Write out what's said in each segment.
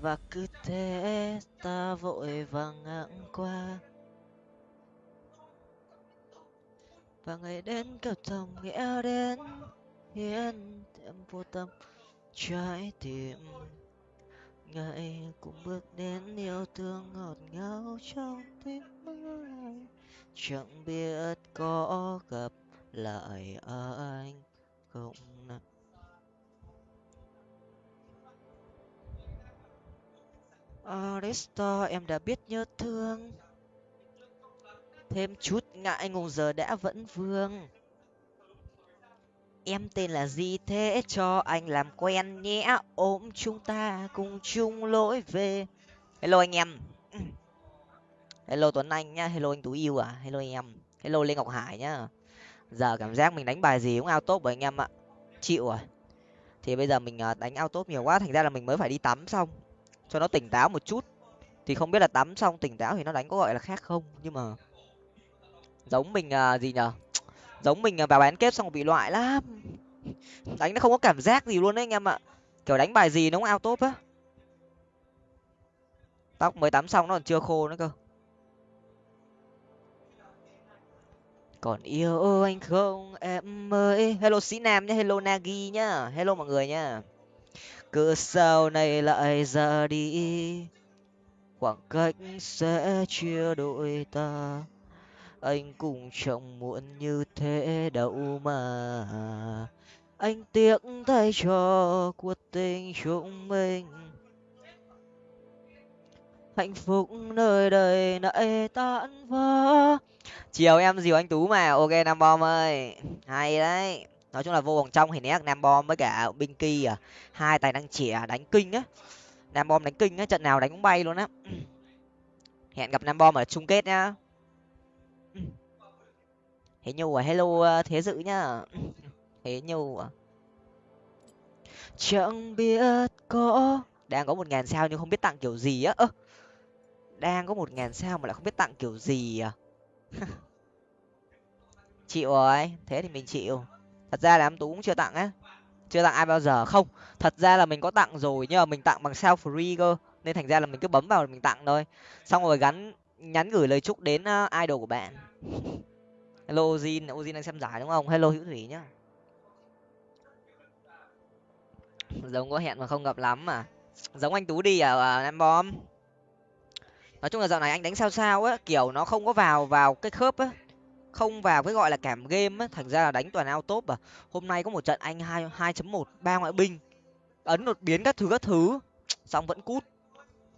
và cứ thế ta vội vàng ngang qua. Và ngày đến cầu thầm nghĩa đến hiến thêm vô tâm trái tim. Ngày cũng bước đến yêu thương ngọt ngào trong tim anh. Chẳng biết có gặp lại anh không nào. Ờ, Aristo em đã biết nhớ thương. Thêm chút ngại ngùng giờ đã vẫn vương. Em tên là gì thế? Cho anh làm quen nhé. Ôm chúng ta cùng chung lỗi về. Hello anh em. Hello tuấn anh nhá. Hello anh tú yêu à. Hello anh em. Hello lê ngọc hải nhá. Giờ cảm giác mình đánh bài gì cũng ao tốt bởi anh em ạ. Chịu rồi. Thì bây giờ mình à, đánh ao tốt nhiều quá. Thành ra là mình mới phải đi tắm xong cho nó tỉnh táo một chút. Thì không biết là tắm xong tỉnh táo thì nó đánh có gọi là khác không nhưng mà giống mình à, gì nhở? Giống mình à, vào bán kết xong bị loại lắm. Đánh nó không có cảm giác gì luôn đấy anh em ạ. Kiểu đánh bài gì nó cũng ao top á. Tóc mới tắm xong nó còn chưa khô nữa cơ. Còn yêu anh không? Em ơi hello sĩ nam nhá hello nagi nhá. Hello mọi người nhá cứ sao này lại ra đi. Khoảng cách sẽ chia đôi ta. Anh cũng chẳng muộn như thế đâu mà. Anh tiếc thay cho cuộc tình chúng mình. Hạnh phúc nơi đây nãy tan vỡ. Chiều em dìu anh tú mà. Ok, nam bom ơi. Hay đấy nói chung là vô vòng trong thì né nam bom với cả binh kỳ à. Hai tài năng trẻ đánh kinh á. Nam bom đánh kinh á, trận nào đánh cũng bay luôn á. Hẹn gặp nam bom ở chung kết nhá. Thế nhu à hello ờ, thế dự nhá. Thế nhu à. Chẳng biết có đang có một ngàn sao nhưng không biết tặng kiểu gì á. Ơ, đang có một ngàn sao mà lại không biết tặng kiểu gì à? Chịu rồi, thế thì mình chịu thật ra là em tú cũng chưa tặng á. Chưa tặng ai bao giờ không. Thật ra là mình có tặng rồi nhưng mà mình tặng bằng sao free cơ. Nên thành ra là mình cứ bấm vào mình tặng thôi. Xong rồi gắn nhắn gửi lời chúc đến uh, idol của bạn. Hello ozin ozin đang xem giải đúng không? Hello hữu thủy nhá. Giống có hẹn mà không gặp lắm mà. Giống anh tú đi ở em bom. Nói chung là dạo này anh đánh sao sao á kiểu nó không có vào vào cái khớp á không vào cái gọi là cảm game á, thành ra là đánh toàn ao top à. Hôm nay có một trận anh hai hai chấm một, ba ngoại binh. Ấn đột biến các thứ các thứ. Xong vẫn cút.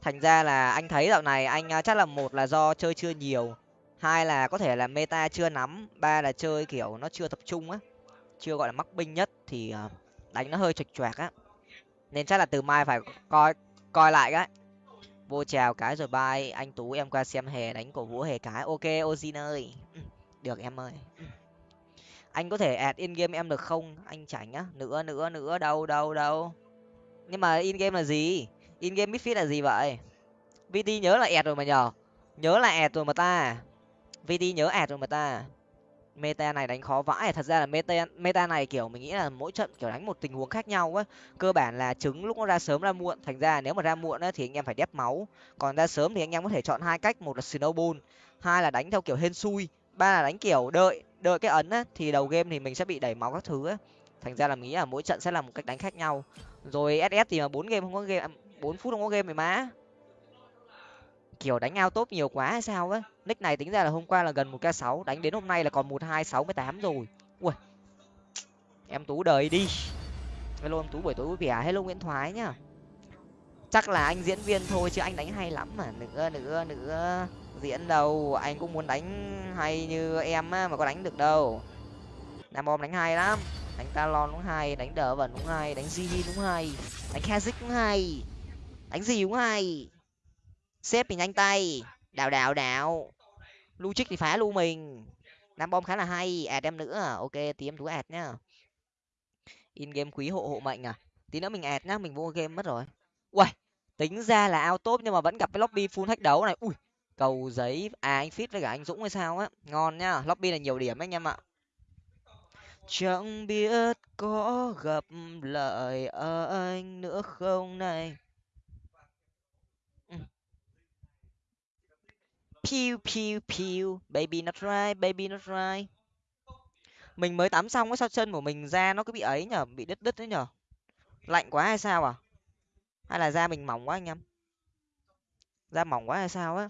Thành ra là anh thấy dạo này anh à, chắc là một là do chơi chưa nhiều, hai là có thể là meta chưa nắm, ba là chơi kiểu nó chưa tập trung á, chưa gọi là mắc binh nhất thì à, đánh nó hơi chệch choạc á. Nên chắc là từ mai phải coi coi lại cái. Vô chào cái rồi bye, anh tú em qua xem hè đánh cổ vũ hè cái. Ok ozin ơi được em ơi. Anh có thể add in game em được không? Anh chảnh á nữa nữa nữa. Đâu đâu đâu. Nhưng mà in game là gì? In game midfit là gì vậy? Vt nhớ là add rồi mà nhờ. Nhớ là add rồi mà ta. Vt nhớ add rồi mà ta. Meta này đánh khó vãi. Thật ra là meta meta này, kiểu, mình nghĩ là mỗi trận, kiểu, đánh một tình huống khác nhau á. Cơ bản là trứng lúc nó ra sớm ra muộn. Thành ra nếu mà ra muộn á thì anh em phải đép máu. Còn ra sớm thì anh em có thể chọn hai cách. Một là snowball, hai là đánh theo kiểu hên xui ba là đánh, kiểu, đợi đợi cái ấn á, thì đầu game thì mình sẽ bị đẩy máu các thứ á. Thành ra là mình nghĩ là mỗi trận sẽ là một cách đánh khác nhau. Rồi ss thì mà bốn game không có game, bốn phút không có game mày má. Kiểu, đánh ao tốt nhiều quá hay sao á. Nick này tính ra là hôm qua là gần một k sáu, đánh đến hôm nay là còn một hai sáu mươi tám rồi. Ui. Em tú đời đi. Hello em tú, buổi tối vui vẻ. Hello nguyễn thoái nhá. Chắc là anh diễn viên thôi chứ anh đánh hay lắm mà. Nữa nữa nữa diễn đâu? Anh cũng muốn đánh hay như em á, mà có đánh được đâu. Nam bom đánh hay lắm. Đánh talon cũng hay, đánh đỡ vẫn cũng hay, đánh Jin cũng hay, đánh kazik cũng hay, đánh gì cũng hay. Xếp thì nhanh tay. Đào đào đào. Lu trích thì phá lu mình. Nam bom khá là hay. Ad em nữa à? ok tí em thú ad nhá. In game quý hộ hộ mệnh à? Tí nữa mình ad nhá, mình vô game mất rồi. Ui tính ra là ao top nhưng mà vẫn gặp cái lobby full thách đấu này. Ui cầu giấy à anh fit với cả anh dũng hay sao á ngon nhá lobby là nhiều điểm anh em ạ chẳng biết có gặp lại anh nữa không này Pew pew pew, baby not right, baby not right. Mình mới tắm xong á sao chân của mình da nó cứ bị ấy nhở, bị đứt đứt đấy nhở. Lạnh quá hay sao à? Hay là da mình mỏng quá anh em? Da mỏng quá hay sao á?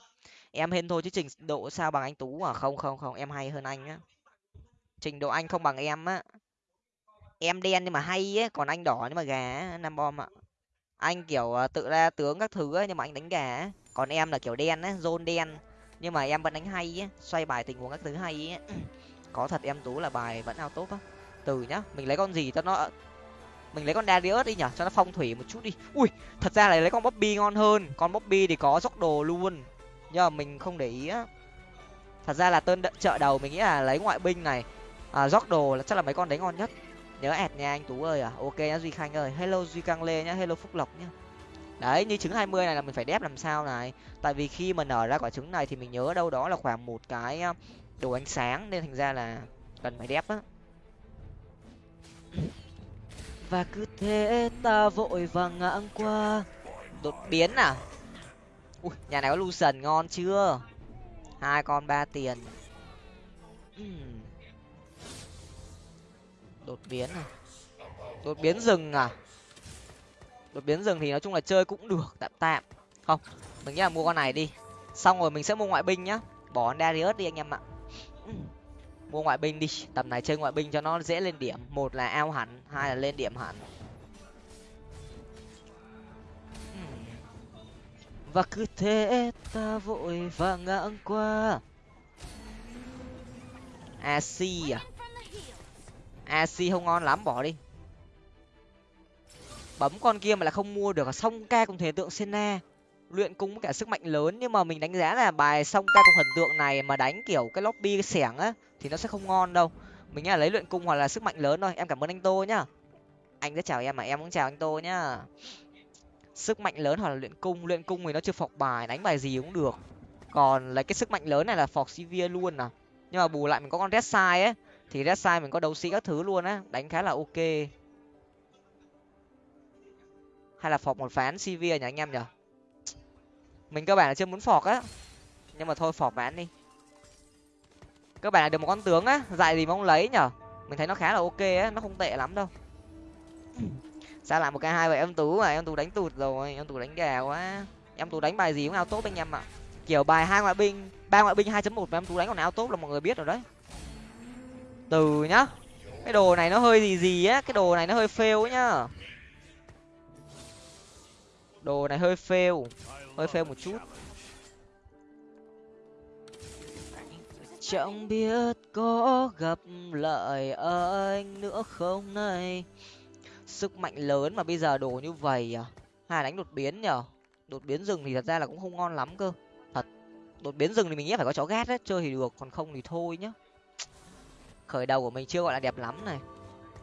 Em hên thôi chứ trình độ sao bằng anh Tú à? Không không không, em hay hơn anh á. Trình độ anh không bằng em á. Em đen nhưng mà hay á, còn anh đỏ nhưng mà gà năm Nam Bom ạ. Anh kiểu ờ, tự ra tướng các thứ ấy, nhưng mà anh đánh gà. Còn em là kiểu đen á, zone đen nhưng mà em vẫn đánh hay á xoay bài tình huống các thứ hay á có thật em tú là bài vẫn ao tốt á từ nhá mình lấy con gì cho nó mình lấy con Darius đi nhở cho nó phong thủy một chút đi ui thật ra là lấy con Bobby ngon hơn con Bobby thì có dốc đồ luôn nhưng mà mình không để ý á. Thật ra là tên chợ đầu mình nghĩ là lấy ngoại binh này. À, dốc đồ là chắc là mấy con đấy ngon nhất. Nhớ ẹt nha anh tú ơi à. Ok nhá duy khanh ơi. Hello duy căng lê nhá hello phúc lộc nhá. Đấy như trứng hai mươi này là mình phải đép làm sao này. Tại vì khi mà nở ra quả trứng này thì mình nhớ đâu đó là khoảng một cái đồ ánh sáng. Nên thành ra là cần phải đép á. Và cứ thế ta vội vàng ngang qua. Đột biến à ui, nhà này có lucian ngon chưa? Hai con, ba tiền. Hmm. Đột biến à? Đột biến rừng à? Đột biến rừng thì nói chung là chơi cũng được, tạm tạm. Không, mình nghĩ là mua con này đi. Xong rồi mình sẽ mua ngoại binh nhá. Bỏ darius đi anh em ạ. Mua ngoại binh đi. Tầm này chơi ngoại binh cho nó dễ lên điểm. Một là ao hẳn, hai là lên điểm hẳn. Và cứ thế ta vội và ngang qua. Ac à? Ac không ngon lắm, bỏ đi. Bấm con kia mà là không mua được, xong ca cùng thể tượng sena luyện cung cả sức mạnh lớn, nhưng mà mình đánh giá là bài xong ca cùng thần tượng này mà đánh kiểu cái lobby cái xẻng á, thì nó sẽ không ngon đâu. Mình nghĩ là lấy luyện cung hoặc là sức mạnh lớn thôi, em cảm ơn anh tô nhá. Anh sẽ chào em mà em cũng chào anh tô nhá sức mạnh lớn hoặc là luyện cung luyện cung thì nó chưa phọc bài, đánh bài gì cũng được. Còn lấy cái sức mạnh lớn này là phọc sivir luôn à. Nhưng mà bù lại mình có con red sai ấy, thì red sai mình có đấu sĩ các thứ luôn á, đánh khá là ok. Hay là phọc một phán sivir nhỉ anh em nhở mình cơ bản là chưa muốn phọc á. Nhưng mà thôi, phọc bán đi. Cơ bản là được một con tướng á, dạy gì mà không lấy nhở mình thấy nó khá là ok á, nó không tệ lắm đâu sao lại một cái hai vậy? Em tú mà, em tú đánh tụt rồi, em tú đánh gà quá. Em tú đánh bài gì cũng ao tốt anh em ạ. Kiểu bài hai ngoại binh, ba ngoại binh hai chấm một mà em tú đánh còn ao tốt là mọi người biết rồi đấy. Từ nhá, cái đồ này nó hơi gì gì á, cái đồ này nó hơi fail nhá. Đồ này hơi fail hơi fail một chút. Chẳng biết có gặp lại anh nữa không này sức mạnh lớn mà bây giờ đồ như vậy à? Hay đánh đột biến nhở? Đột biến rừng thì thật ra là cũng không ngon lắm cơ. Thật, đột biến rừng thì mình nghĩ phải có chó ghét đấy, chơi thì được, còn không thì thôi nhá. Khởi đầu của mình chưa gọi là đẹp lắm này.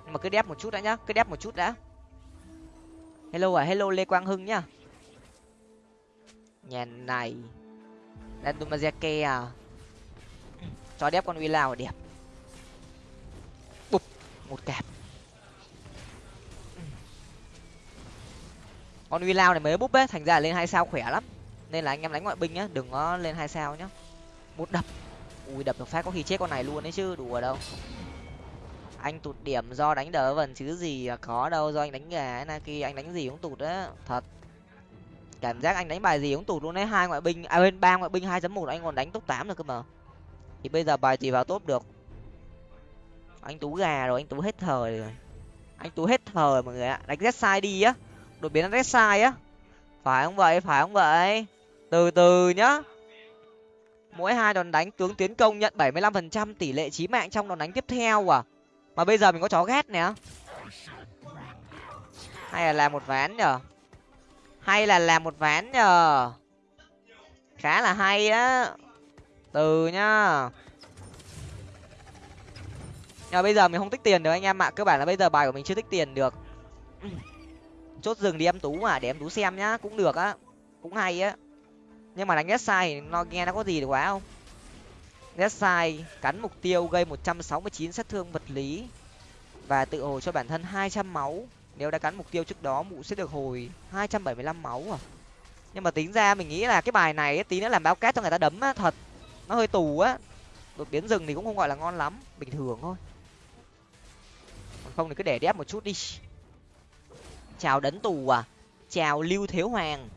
Nhưng mà cứ đép một chút đã nhá, cứ đép một chút đã. Hello à hello lê quang hưng nhá. Nhà này Dandomazeke à. Cho đép con uy lao đẹp. Bụp, một kẹp. Con uy lao này mới búp ấy thành ra lên hai sao khỏe lắm. Nên là anh em đánh ngoại binh nhá, đừng có lên hai sao nhá. Một đập. Ui, đập được phát có khi chết con này luôn đấy chứ, đùa đâu. Anh tụt điểm do đánh đỡ vần chứ gì à, có đâu, do anh đánh gà na kia anh đánh gì cũng tụt á, thật. Cảm giác anh đánh bài gì cũng tụt luôn đấy, hai ngoại binh à bên ba ngoại binh hai chấm một, anh còn đánh top tám được cơ mà. Thì bây giờ bài gì vào top được. Anh tú gà rồi, anh tú hết thời rồi. Anh tú hết thời mọi người ạ. Đánh red sai đi á đột biến red sai á. Phải không vậy? Phải không vậy? Từ từ nhá. Mỗi hai đòn đánh tướng tiến công nhận bảy mươi lăm phần trăm tỷ lệ chí mạng trong đòn đánh tiếp theo à? Mà bây giờ mình có chó ghét nè. Hay là làm một ván nhở hay là làm một ván nhờ? Khá là hay á. Từ nhá. Nhưng mà bây giờ mình không tích tiền được anh em ạ. Cơ bản là bây giờ bài của mình chưa tích tiền được chốt rừng đi em tú mà, để em tú xem nhá, cũng được á, cũng hay á. Nhưng mà đánh ghét sai nó nghe nó có gì được quá không? Ghét sai cắn mục tiêu gây một trăm sáu mươi chín sát thương vật lý và tự hồi cho bản thân hai trăm máu. Nếu đã cắn mục tiêu trước đó, mụ sẽ được hồi hai trăm bảy mươi lăm máu à. Nhưng mà tính ra mình nghĩ là cái bài này tí nữa làm báo cát cho người ta đấm á, thật. Nó hơi tù á. Đột biến rừng thì cũng không gọi là ngon lắm, bình thường thôi. Còn không thì cứ để đép một chút đi chào đấn tù à. Chào lưu thiếu hoàng.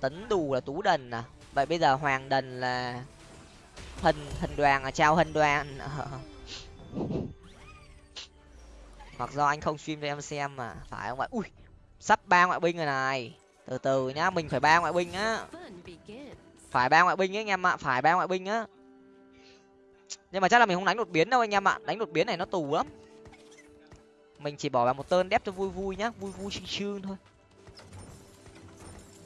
Tấn tù là tú đần à. Vậy bây giờ hoàng đần là hình hình đoàn à? Chào hình đoàn. Hoặc do anh không stream cho em xem mà. Phải không ạ? Ui, sắp ba ngoại binh rồi này. Từ từ nhá, mình phải ba ngoại binh á. Phải ba ngoại binh ấy anh em ạ, phải ba ngoại binh á. Nhưng mà chắc là mình không đánh đột biến đâu anh em ạ. Đánh đột biến này nó tù lắm mình chỉ bỏ vào một tơn đép cho vui vui nhá vui vui sương sương thôi.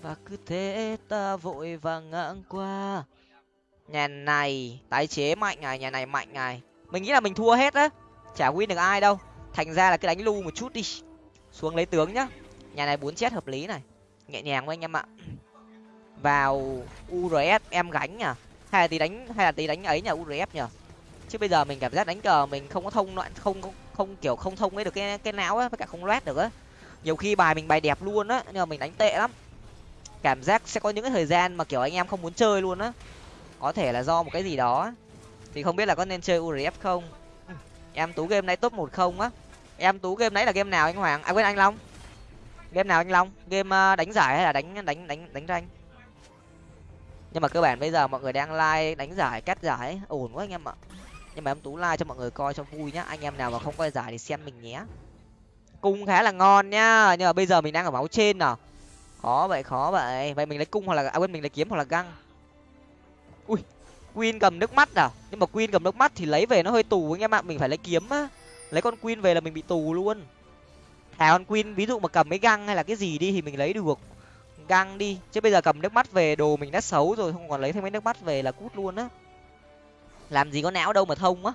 Và cứ thế ta vội vàng ngang qua. Nhà này tái chế mạnh này nhà này mạnh này mình nghĩ là mình thua hết á chả win được ai đâu. Thành ra là cứ đánh lu một chút đi. Xuống lấy tướng nhá. Nhà này bốn chết hợp lý này. Nhẹ nhàng thôi anh em ạ. Vào urs em gánh nhở hay là tí đánh hay là tí đánh ấy nhở urf nhở chứ bây giờ mình cảm giác đánh cờ mình không có thông loạn không không, không, kiểu, không thông ấy được cái cái não á, với cả không loét được á. Nhiều khi bài mình bài đẹp luôn á, nhưng mà mình đánh tệ lắm. Cảm giác sẽ có những cái thời gian mà, kiểu, anh em không muốn chơi luôn á. Có thể là do một cái gì đó. Thì không biết là có nên chơi urf không? Em tú game nãy top một không á. Em tú game nãy là game nào anh hoàng? À quên anh long. Game nào anh long? Game ờ, đánh giải hay là đánh đánh đánh đánh ranh? Nhưng mà cơ bản bây giờ mọi người đang like đánh giải, cắt giải. Ổn quá anh em ạ nhưng mà em tú like cho mọi người coi cho vui nhá. Anh em nào mà không coi giải thì xem mình nhé. Cung khá là ngon nhá. Nhưng mà bây giờ mình đang ở máu trên nào. Khó vậy khó vậy. Vậy mình lấy cung hoặc là à quên, mình lấy kiếm hoặc là găng. Ui, queen cầm nước mắt à? Nhưng mà queen cầm nước mắt thì lấy về nó hơi tù anh em ạ. Mình phải lấy kiếm á. Lấy con queen về là mình bị tù luôn. Thả con queen, ví dụ mà cầm mấy găng hay là cái gì đi thì mình lấy được. Găng đi. Chứ bây giờ cầm nước mắt về, đồ mình đã xấu rồi, không còn lấy thêm mấy nước mắt về là cút luôn á làm gì có não đâu mà thông á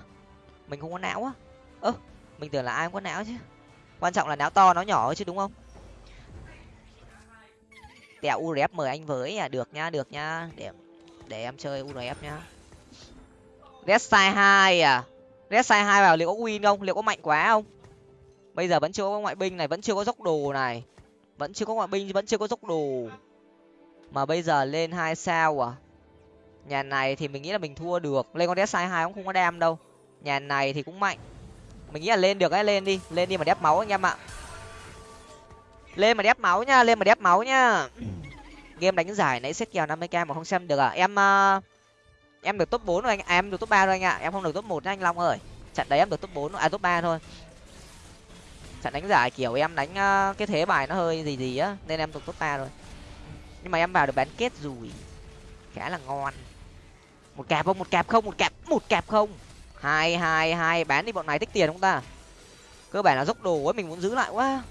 mình không có não á. Ơ mình tưởng là ai cũng có não chứ. Quan trọng là não to nó nhỏ chứ đúng không? Tẹo urf mời anh với à. Được nhá, được nhá, để để em chơi urf nhá red sai hai à. Red sai hai vào liệu có win không? Liệu có mạnh quá không? Bây giờ vẫn chưa có ngoại binh này vẫn chưa có dốc đồ này. Vẫn chưa có ngoại binh vẫn chưa có dốc đồ. Mà bây giờ lên hai sao à? Nhà này thì mình nghĩ là mình thua được. Lên con red sai hai cũng không có đam đâu. Nhà này thì cũng mạnh. Mình nghĩ là lên được ấy lên đi. Lên đi mà đép máu anh em ạ. Lên mà đép máu nha lên mà đép máu nha. Game đánh giải nãy xét kèo năm mươi k mà không xem được à. Em uh, em được top bốn rồi anh. À, em được top ba rồi anh ạ. Em không được top một anh long ơi. Trận đấy em được top bốn à top ba thôi. Trận đánh giải kiểu em đánh uh, cái thế bài nó hơi gì gì á nên em được top ba rồi. Nhưng mà em vào được bán kết rồi khá là ngon một cạp không, một cạp không, một cạp một cạp không. Hai hai hai, bán đi bọn này tích tiền không ta? Cơ bản là dốc đồ ấy, mình muốn giữ lại quá.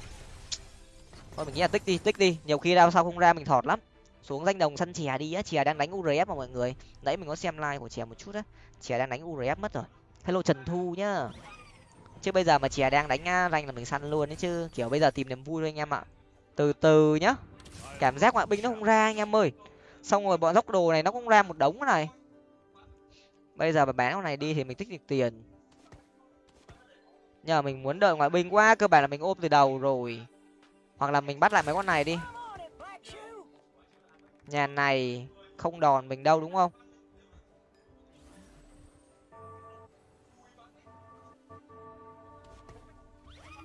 Thôi, mình nghĩ là tích đi tích đi. Nhiều khi đau sau không ra, mình thọt lắm. Xuống danh đồng săn chè đi á, chè đang đánh urf mà mọi người. Nãy mình có xem like của chè một chút á. Chè đang đánh urf mất rồi. Hello trần thu nhá. Chứ bây giờ mà chè đang đánh ranh là mình săn luôn đấy chứ. Kiểu bây giờ tìm niềm vui thôi anh em ạ. Từ từ nhá. Cảm giác ngoại binh nó không ra anh em ơi. Xong rồi bọn dốc đồ này nó cũng ra một đống này bây giờ mà bán con này đi thì mình tích được tiền. Nhờ mình muốn đợi ngoại binh quá, cơ bản là mình ôm từ đầu rồi. Hoặc là mình bắt lại mấy con này đi. Nhà này không đòn mình đâu, đúng không?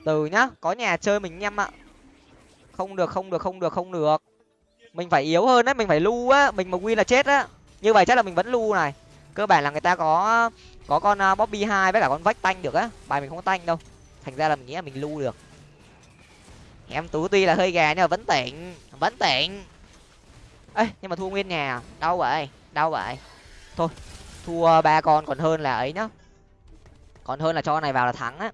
Từ nhá, có nhà chơi mình nhâm ạ. Không được không được không được không được. Mình phải yếu hơn đấy, mình phải lu á. Mình mà win là chết á. Như vậy chắc là mình vẫn lu này cơ bản là người ta có có con uh, bobby hai với cả con vách tanh được á. Bài mình không có tanh đâu. Thành ra là mình nghĩ là mình lưu được. Em tú tuy là hơi gà nhưng mà vẫn tỉnh vẫn tỉnh. Ê nhưng mà thua nguyên nhà. Đau vậy đau vậy. Thôi thua ba con còn hơn là ấy nhá. Còn hơn là cho con này vào là thắng á.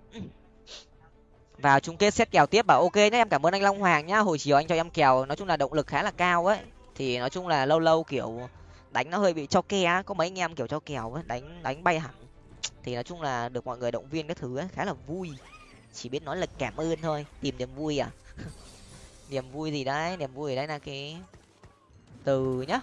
Vào chung kết xét kèo tiếp bảo ok nhé em cảm ơn anh long hoàng nhá. Hồi chiều anh cho em kèo nói chung là động lực khá là cao ấy. Thì nói chung là lâu lâu kiểu đánh nó hơi bị cho ke có mấy anh em kiểu cho kèo ấy, đánh đánh bay hẳn. Thì nói chung là được mọi người động viên cái thứ ấy, khá là vui. Chỉ biết nói là cảm ơn thôi, tìm niềm vui à? Niềm vui gì đấy, niềm vui đấy là cái từ nhá.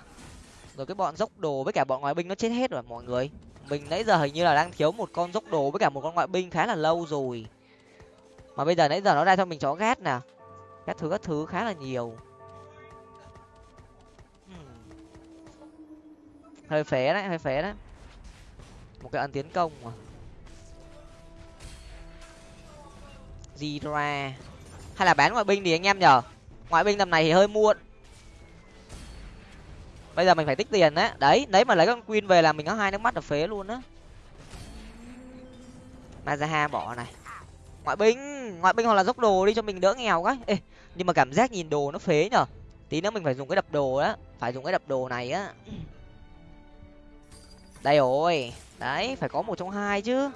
Rồi cái bọn dốc đồ với cả bọn ngoại binh nó chết hết rồi mọi người. Mình nãy giờ hình như là đang thiếu một con dốc đồ với cả một con ngoại binh khá là lâu rồi. Mà bây giờ nãy giờ nó ra cho mình chó ghét nè. Các thứ các thứ khá là nhiều. Hơi phế đấy hơi phế đấy. Một cái ấn tiến công mà. Gì ra hay là bán ngoại binh thì anh em nhở ngoại binh tầm này thì hơi muộn. Bây giờ mình phải tích tiền đấy. Đấy đấy mà lấy con queen về là mình có hai nước mắt là phế luôn á. Mazaha bỏ này. Ngoại binh ngoại binh hoặc là dốc đồ đi cho mình đỡ nghèo cái Ê, nhưng mà cảm giác nhìn đồ nó phế nhở tí nữa mình phải dùng cái đập đồ á. Phải dùng cái đập đồ này á đây rồi. Đấy, phải có một trong hai chứ.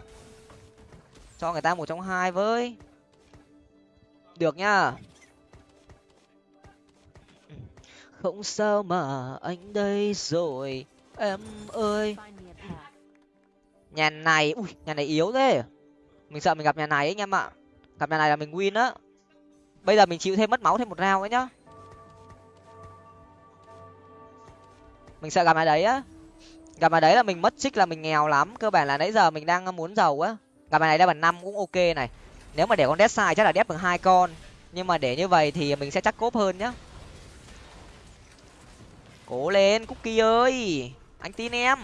Cho người ta một trong hai với. Được nhá không sao mà anh đây rồi. Em ơi. Nhà này, ui, nhà này yếu thế. Mình sợ mình gặp nhà này ấy anh em ạ gặp nhà này là mình win á. Bây giờ mình chịu thêm mất máu thêm một rau ấy nhá. Mình sợ gặp nhà đấy á gặp mà đấy là mình mất trích là mình nghèo lắm, cơ bản là nãy giờ mình đang muốn giàu á. Gặp bài này đeo bằng năm cũng ok này. Nếu mà để con đét sai chắc là đép được hai con. Nhưng mà để như vậy thì mình sẽ chắc cốp hơn nhá. Cố lên, cookie ơi! Anh tin em.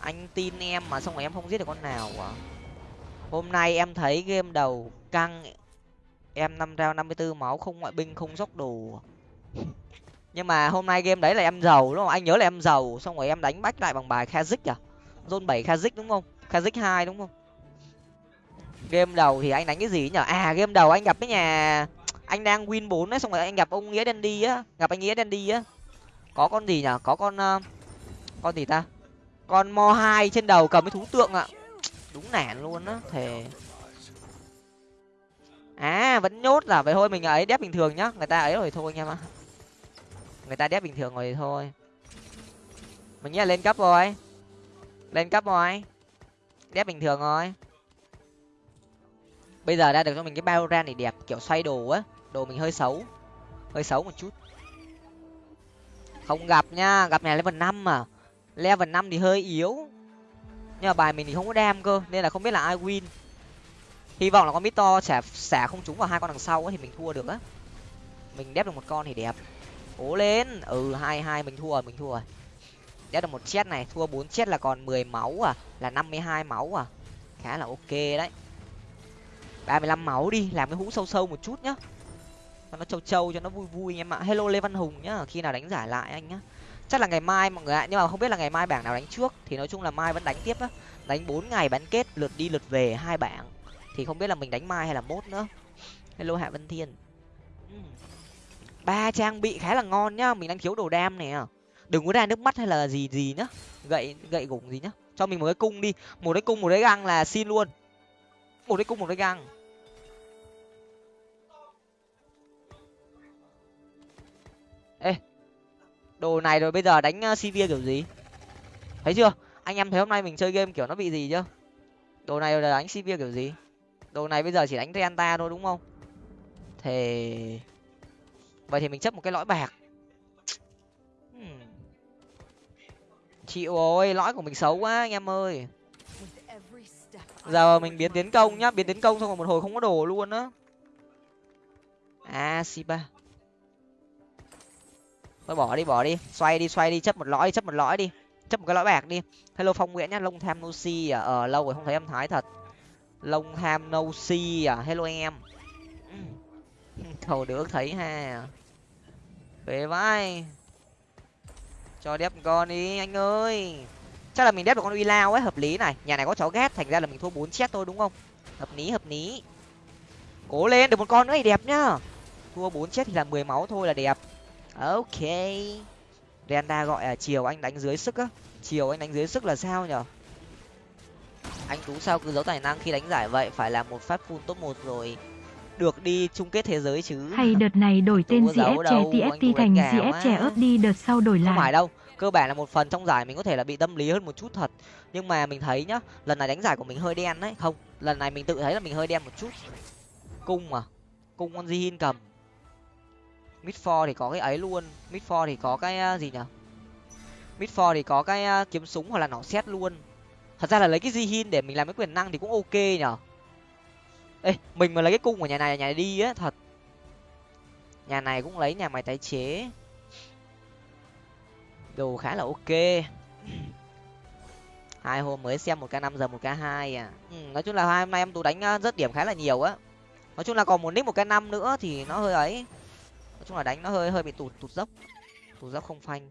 Anh tin em mà xong rồi em không giết được con nào à. Hôm nay em thấy game đầu căng. Em năm rao năm mươi bốn máu, không ngoại binh, không dốc đồ. nhưng mà hôm nay game đấy là em giàu đúng không? Anh nhớ là em giàu xong rồi em đánh bách lại bằng bài kazik à? Zone bảy kazik đúng không? Kazik hai đúng không? Game đầu thì anh đánh cái gì nhở? À game đầu anh gặp cái nhà anh đang win bốn đấy xong rồi anh gặp ông nghĩa đen đi á gặp anh nghĩa đen đi á. Có con gì nhở? Có con uh, con gì ta? Con mo hai trên đầu cầm cái thú tượng ạ. Đúng nản luôn á thề. À vẫn nhốt là vậy thôi mình ấy đép bình thường nhá. Người ta ấy rồi thôi anh em ạ người ta đép bình thường rồi thôi. Mình nghĩ là lên cấp rồi. Lên cấp rồi. Đép bình thường rồi. Bây giờ đã được cho mình cái bao ran này đẹp, kiểu xoay đồ á. Đồ mình hơi xấu. Hơi xấu một chút. Không gặp nha, gặp này level năm mà level năm thì hơi yếu. Nhưng mà bài mình thì không có đam cơ, nên là không biết là ai win. Hy vọng là con mít to xả xả không trúng vào hai con đằng sau ấy thì mình thua được á. Mình đép được một con thì đẹp cố lên. Ừ hai hai, mình thua rồi, mình thua rồi. Đép được một chết này, thua bốn chết là còn mười máu à? Là năm mươi hai máu à? Khá là ok đấy. ba mươi lăm máu đi, làm cái hũ sâu sâu một chút nhá. Cho nó trâu trâu, cho nó vui vui anh em ạ. Hello lê văn hùng nhá, khi nào đánh giải lại anh nhá. Chắc là ngày mai mọi người ạ, nhưng mà không biết là ngày mai bảng nào đánh trước, thì nói chung là mai vẫn đánh tiếp á. Đánh bốn ngày bán kết, lượt đi lượt về hai bảng. Thì không biết là mình đánh mai hay là mốt nữa. Hello hạ vân thiên ba trang bị khá là ngon nhá, mình đang thiếu đồ đam nè. Đừng có ra nước mắt hay là gì gì nhá. Gậy gậy gủng gì nhá. Cho mình một cái cung đi. Một cái cung, một cái găng là xin luôn. Một cái cung, một cái găng. Ê, đồ này rồi bây giờ đánh ờ, cv kiểu gì? Thấy chưa? Anh em thấy hôm nay mình chơi game kiểu nó bị gì chưa? Đồ này rồi là đánh cv kiểu gì? Đồ này bây giờ chỉ đánh renta thôi đúng không? Thì vậy thì mình chấp một cái lõi bạc. Hmm. chịu rồi, lõi của mình xấu quá anh em ơi. Giờ mình biến tiến công nhá, biến tiến công xong rồi một hồi không có đồ luôn á. À, A si ba thôi bỏ đi bỏ đi. Xoay đi xoay đi, chấp một lõi, chấp một lõi đi. Chấp một cái lõi bạc đi. Hello phong nguyễn nhá lông tham no si à. Ờ lâu rồi không thấy em thái thật. Lông tham no si à. Hello em. Hmm. Cầu được, thấy ha về vai. Cho đép con đi, anh ơi. Chắc là mình đép được con uy lao ấy, hợp lý này. Nhà này có chó ghét, thành ra là mình thua bốn chết thôi, đúng không? Hợp lý hợp lý. Cố lên, được một con nữa thì đẹp nhá. Thua bốn chết thì là mười máu thôi là đẹp. Ok. Renda gọi là chiều anh đánh dưới sức á. Chiều anh đánh dưới sức là sao nhở? Anh tú sao cứ giấu tài năng khi đánh giải vậy? Phải là một phát full top một rồi được đi chung kết thế giới chứ? Hay đợt này đổi tên gf trẻ tft thành gf trẻ ớt đi đợt sau đổi lại. không phải đâu cơ bản là một phần trong giải mình có thể là bị tâm lý hơn một chút thật. Nhưng mà mình thấy nhá lần này đánh giải của mình hơi đen đấy. Không lần này mình tự thấy là mình hơi đen một chút. Cung mà cung con di cầm. Mid for thì có cái ấy luôn. Mid for thì có cái uh, gì nhở mid for thì có cái uh, kiếm súng hoặc là nỏ xét luôn. Thật ra là lấy cái di để mình làm cái quyền năng thì cũng ok nhở ê mình mà lấy cái cung của nhà này nhà này đi á thật. Nhà này cũng lấy nhà máy tái chế. Đồ khá là ok. Hai hôm mới xem một k năm giờ một k hai à. Ừ, nói chung là hai hôm nay em tú đánh ờ, rất điểm khá là nhiều á. Nói chung là còn một nick một k năm nữa thì nó hơi ấy. Nói chung là đánh nó hơi hơi bị tụt tụt dốc. Tụt dốc không phanh.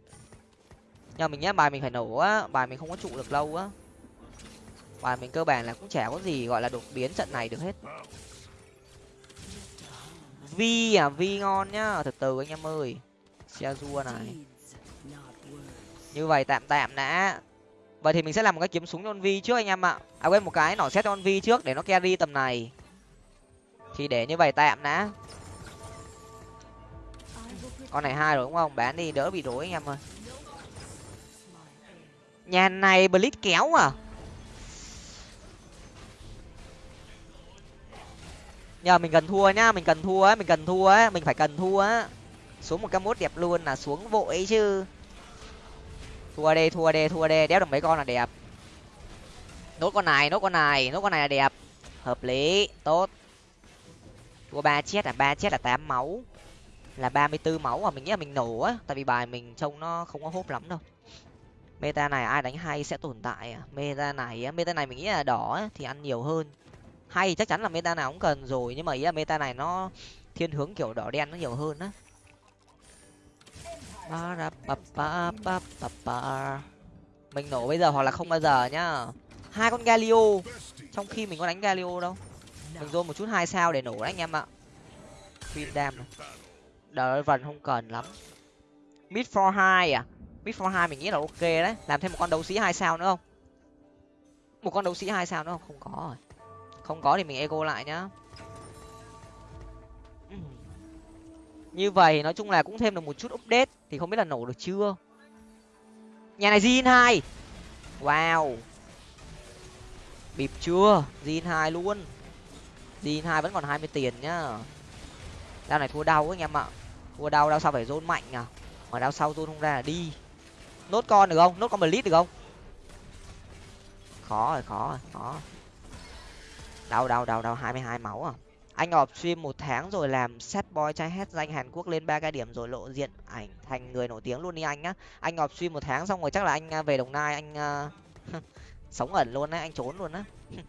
Nhưng mà mình nhá bài mình phải nổ á bài mình không có trụ được lâu á và mình cơ bản là cũng chả có gì gọi là đột biến trận này được hết. Vi à vi ngon nhá. Từ từ anh em ơi. Xe rua này. Như vậy tạm tạm đã. Vậy thì mình sẽ làm một cái kiếm súng cho con vi trước anh em ạ. À quên, một cái nỏ xét cho con vi trước để nó carry tầm này. Thì để như vậy tạm đã. Con này hai rồi đúng không? Bán đi, đỡ bị rối anh em ơi. Nhà này blitz kéo à? Nhờ mình cần thua nhá, mình cần thua á, mình cần thua á, mình phải cần thua á. Xuống một cái mốt đẹp luôn là xuống vội chứ. Thua đây thua đây thua đây đéo được mấy con là đẹp. Nốt con này, nốt con này, nốt con này là đẹp. Hợp lý, tốt. Thua ba chết là ba chết là tám máu. Là ba mươi bốn máu mà mình nghĩ là mình nổ á, tại vì bài mình trông nó không có hốp lắm đâu. Meta này ai đánh hay sẽ tồn tại à. meta này meta này mình nghĩ là đỏ thì ăn nhiều hơn hay, chắc chắn là meta nào cũng cần rồi, nhưng mà ý là meta này nó thiên hướng kiểu đỏ đen nó nhiều hơn á. Mình nổ bây giờ hoặc là không bao giờ nhá. Hai con galio. Trong khi mình có đánh galio đâu. Mình dồn một chút hai sao để nổ đấy anh em ạ. Queen dam này. Đợi vần không cần lắm. Mid for hai à? Mid for hai mình nghĩ là ok đấy. Làm thêm một con đấu sĩ hai sao nữa không? Một con đấu sĩ hai sao nữa không? Không có rồi không có thì mình ego lại nhá. Như vậy, nói chung là cũng thêm được một chút update thì không biết là nổ được chưa? Nhà này zin hai. Wow. Bịp chưa? Zin hai luôn. Zin hai vẫn còn hai mươi tiền nhá. Đao này thua đau anh em ạ. Thua đau đau sao phải rôn mạnh à? Mà đau sau rôn không ra là đi. Nốt con được không? Nốt con blitz được không? Khó rồi khó rồi, khó đau đau đau đau hai mươi hai máu à? Anh ọp stream một tháng rồi làm set boy trai hết danh hàn quốc lên ba cái điểm rồi lộ diện ảnh thành người nổi tiếng luôn đi anh á anh ọp stream một tháng xong rồi chắc là anh à, về đồng nai anh uh, sống ẩn luôn á anh trốn luôn á.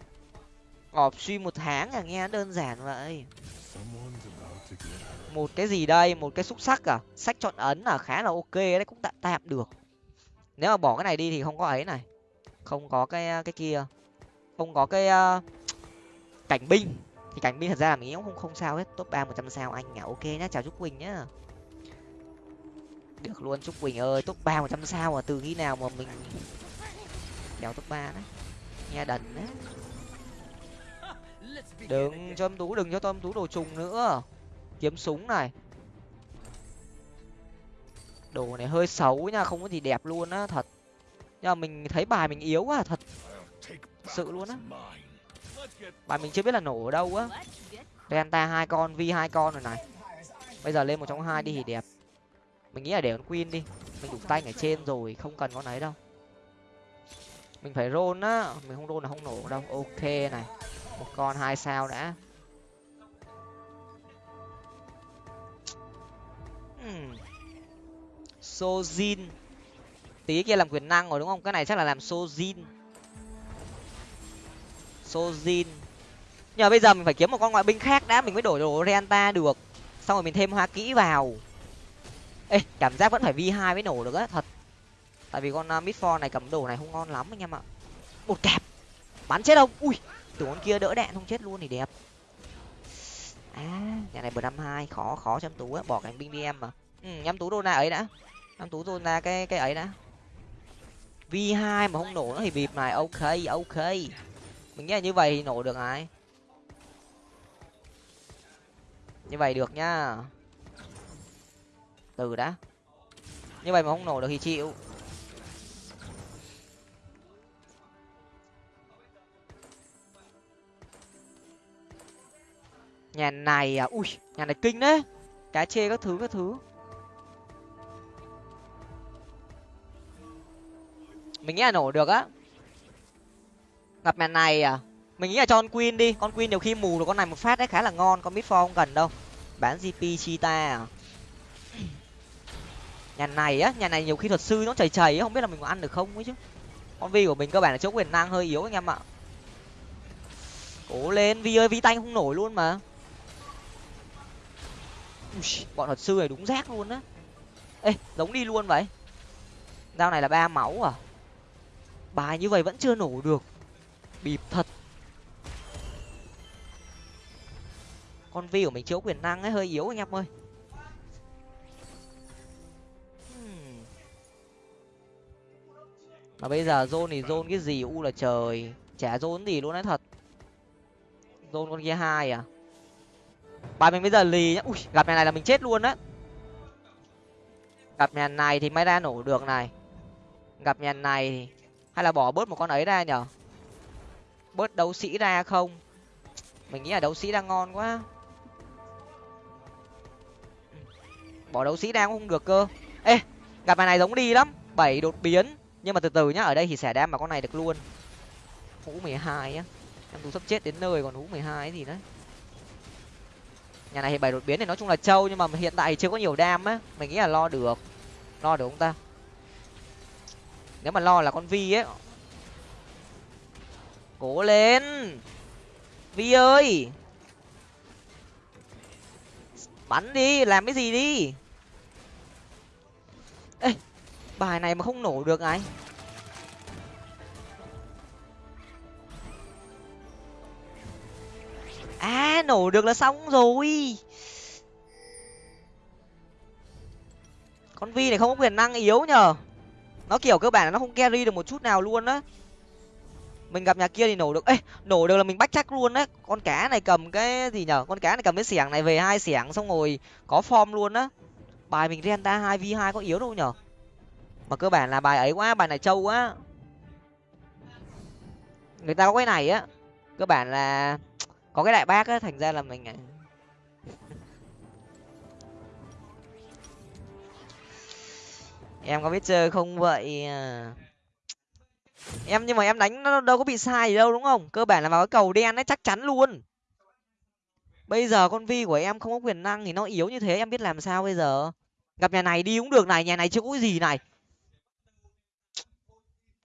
Ọp stream một tháng à? Nghe đơn giản vậy. Một cái gì đây? Một cái xúc sắc à? Sách chọn ấn à? Khá là ok đấy cũng tạm tạm được. Nếu mà bỏ cái này đi thì không có ấy này. Không có cái à, cái kia. Không có cái uh, cảnh binh thì cảnh binh thật ra là mình nghĩ cũng không không sao hết. Top ba một trăm sao anh nhá ok nhá, chào trúc quỳnh nhá. Được luôn, trúc quỳnh ơi, top ba một trăm sao mà từ khi nào mà mình đèo top ba đấy? Nghe đần đấy. Đừng cho em tú, đừng cho tôi em tú đồ trùng nữa. Kiếm súng này. Đồ này hơi xấu nha không có gì đẹp luôn á, thật. Nhưng mà mình thấy bài mình yếu quá, thật. Sự luôn á bài mình chưa biết là nổ ở đâu á. Delta hai con, vi hai con rồi này. Bây giờ lên một trong hai đi thì đẹp. Mình nghĩ là để con queen đi. Mình đủ tay ở trên rồi, không cần con ấy đâu. Mình phải rôn á. Mình không rôn là không nổ đâu. Ok này. Một con hai sao đã. Hmm. Sojin. Tí kia làm quyền năng rồi đúng không? Cái này chắc là làm sojin sojin. Nhờ bây giờ mình phải kiếm một con ngoại binh khác đã mình mới đổi đồ renta được. Xong rồi mình thêm hoa kỹ vào. Ê cảm giác vẫn phải vi hai mới nổ được á thật. Tại vì con à, uh, midfor này cầm đồ này không ngon lắm anh em ạ. Một kẹp. Bắn chết không ui tưởng con kia đỡ đạn không chết luôn thì đẹp. À nhà này bờ năm hai khó khó cho em tú á. Bỏ cánh binh đi em mà. Ừ em tú đô na ấy đã. Em tú đô na cái cái ấy đã. V hai mà không nổ nó thì bịp này. Ok ok mình nghĩ là như vậy thì nổ được ai? Như vậy được nhá từ đã. Như vậy mà không nổ được thì chịu. Nhà này à? Ui, nhà này kinh đấy. Cá chê các thứ các thứ. Mình nghĩ là nổ được á gặp mẹ này à? Mình nghĩ là cho con queen đi. Con queen nhiều khi mù được con này một phát đấy khá là ngon. Con mid không cần đâu. Bán gp chita à? Nhà này á nhà này nhiều khi thuật sư nó chảy chảy không biết là mình có ăn được không ấy chứ. Con vi của mình cơ bản là chỗ quyền năng hơi yếu anh em ạ. Cố lên vi ơi vi tanh không nổi luôn mà. Ui, bọn thuật sư này đúng rác luôn á. Ê giống đi luôn vậy. Dao này là ba máu à? Bài như vậy vẫn chưa nổ được bịp thật. Con vi của mình chiếu quyền năng ấy, hơi yếu anh em ơi. Hmm. Mà bây giờ zone thì zone cái gì u là trời. Chả zone gì luôn đấy thật. Zone con kia hai à? Bài mình bây giờ lì nhá. Ui, gặp nhà này là mình chết luôn á. Gặp nhà này thì mới ra nổ được này. Gặp nhà này thì hay là bỏ bớt một con ấy ra nhở? Bớt đấu sĩ ra không? Mình nghĩ là đấu sĩ đang ngon quá. Bỏ đấu sĩ đang cũng không được cơ. Ê, gặp bài này giống đi lắm. Bảy đột biến. Nhưng mà từ từ nhá, ở đây thì xẻ đam mà con này được luôn. Hũ mười hai á. Em tú sắp chết đến nơi còn hũ mười hai gì đấy. Nhà này thì bảy đột biến thì nói chung là trâu, nhưng mà hiện tại chưa có nhiều đam á. Mình nghĩ là lo được. Lo được không ta? Nếu mà lo là con vi ấy cố lên. Vi ơi. Bắn đi, làm cái gì đi? Ê, bài này mà không nổ được ai à nổ được là xong rồi. Con vi này không có quyền năng yếu nhờ. Nó kiểu cơ bản là nó không carry được một chút nào luôn á mình gặp nhà kia thì nổ được. Ê nổ được là mình bắt chắc luôn đấy, con cá này cầm cái gì nhở? Con cá này cầm cái xẻng này về hai xẻng xong rồi có form luôn á. Bài mình renta hai v hai có yếu đâu nhở? Mà cơ bản là bài ấy quá bài này trâu quá. Người ta có cái này á. Cơ bản là có cái đại bác á thành ra là mình à. em có biết chơi không vậy? À? Em, nhưng mà em đánh nó đâu có bị sai gì đâu, đúng không? Cơ bản là vào cái cầu đen ấy, chắc chắn luôn. Bây giờ con vi của em không có quyền năng thì nó yếu như thế, em biết làm sao bây giờ? Gặp nhà này đi cũng được này, nhà này chưa có gì này.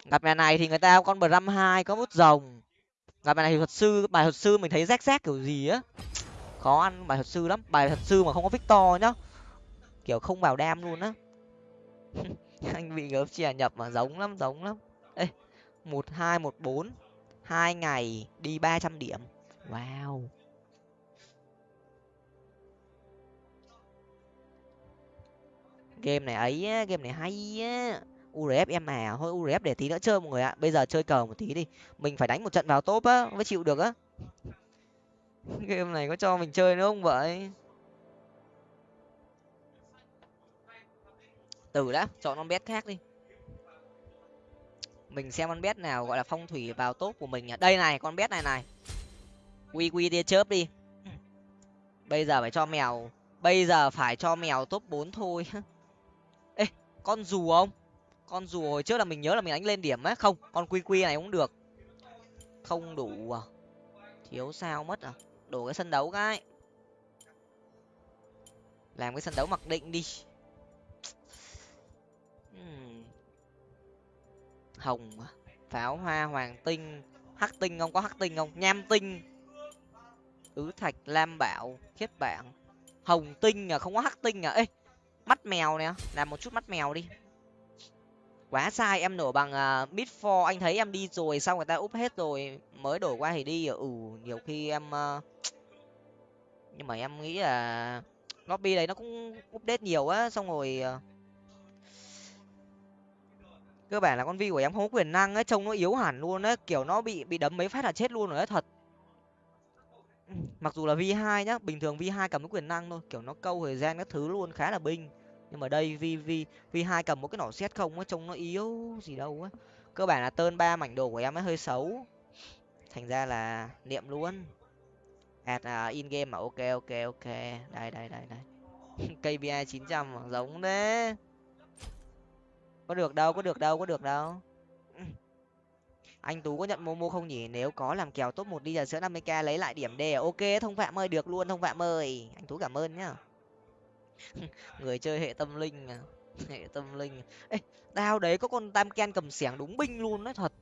Gặp nhà này thì người ta con bờ răm hai có bút rồng. Gặp nhà này thì thuật sư, bài thuật sư mình thấy rách rách kiểu gì á. Khó ăn, bài thuật sư lắm. Bài thuật sư mà không có victor nhá. Kiểu không vào đam luôn á. Anh bị gớp chè nhập mà giống lắm giống lắm một hai một bốn hai ngày đi ba trăm điểm. Wow. Game này ấy á, game này hay á. Urf em à thôi urf để tí nữa chơi mọi người ạ. Bây giờ chơi cờ một tí đi. Mình phải đánh một trận vào top á mới chịu được á. Game này có cho mình chơi nữa không vậy? Từ đã chọn con bet khác đi mình xem con bet nào, gọi là phong thủy vào tốt của mình đây này, con bet này này. Quy quy tia chớp đi. Bây giờ phải cho mèo, bây giờ phải cho mèo top bốn thôi. Ê, con dù không? Con dù hồi trước là mình nhớ là mình đánh lên điểm á. Không, con quy quy này cũng được. Không đủ à? Thiếu sao mất à? Đổ cái sân đấu cái. Làm cái sân đấu mặc định đi hồng pháo hoa hoàng tinh. Hắc tinh không? Có hắc tinh không? Nham tinh. Ứ thạch lam bảo khiết bạn hồng tinh à? Không có hắc tinh à? Ê mắt mèo nè. Làm một chút mắt mèo đi. Quá sai em nổ bằng uh, bit for anh thấy em đi rồi xong người ta úp hết rồi. Mới đổi qua thì đi. Ừ nhiều khi em uh... nhưng mà em nghĩ là lobby đấy nó cũng update nhiều á. Xong rồi uh cơ bản là con vi của em không có quyền năng ấy trông nó yếu hẳn luôn ấy kiểu nó bị bị đấm mấy phát là chết luôn rồi đấy thật. Mặc dù là v hai nhá bình thường v hai cầm cái quyền năng thôi kiểu nó câu thời gian các thứ luôn khá là binh. Nhưng mà đây v v v hai cầm một cái nỏ xét không ấy trông nó yếu gì đâu á cơ bản là tơn ba mảnh đồ của em ấy hơi xấu. Thành ra là niệm luôn. At à, uh, in game mà ok ok ok. Đây đây đây đây. Kpi chín trăm giống đấy có được đâu có được đâu có được đâu. Anh tú có nhận momo không nhỉ? Nếu có làm kèo top một đi giờ sữa năm mươi k lấy lại điểm d. Ok thông phạm ơi được luôn thông phạm ơi. Anh tú cảm ơn nhá. Người chơi hệ tâm linh à. Hệ tâm linh. Ê đao đấy có con tam ken cầm xẻng đúng binh luôn đấy thật.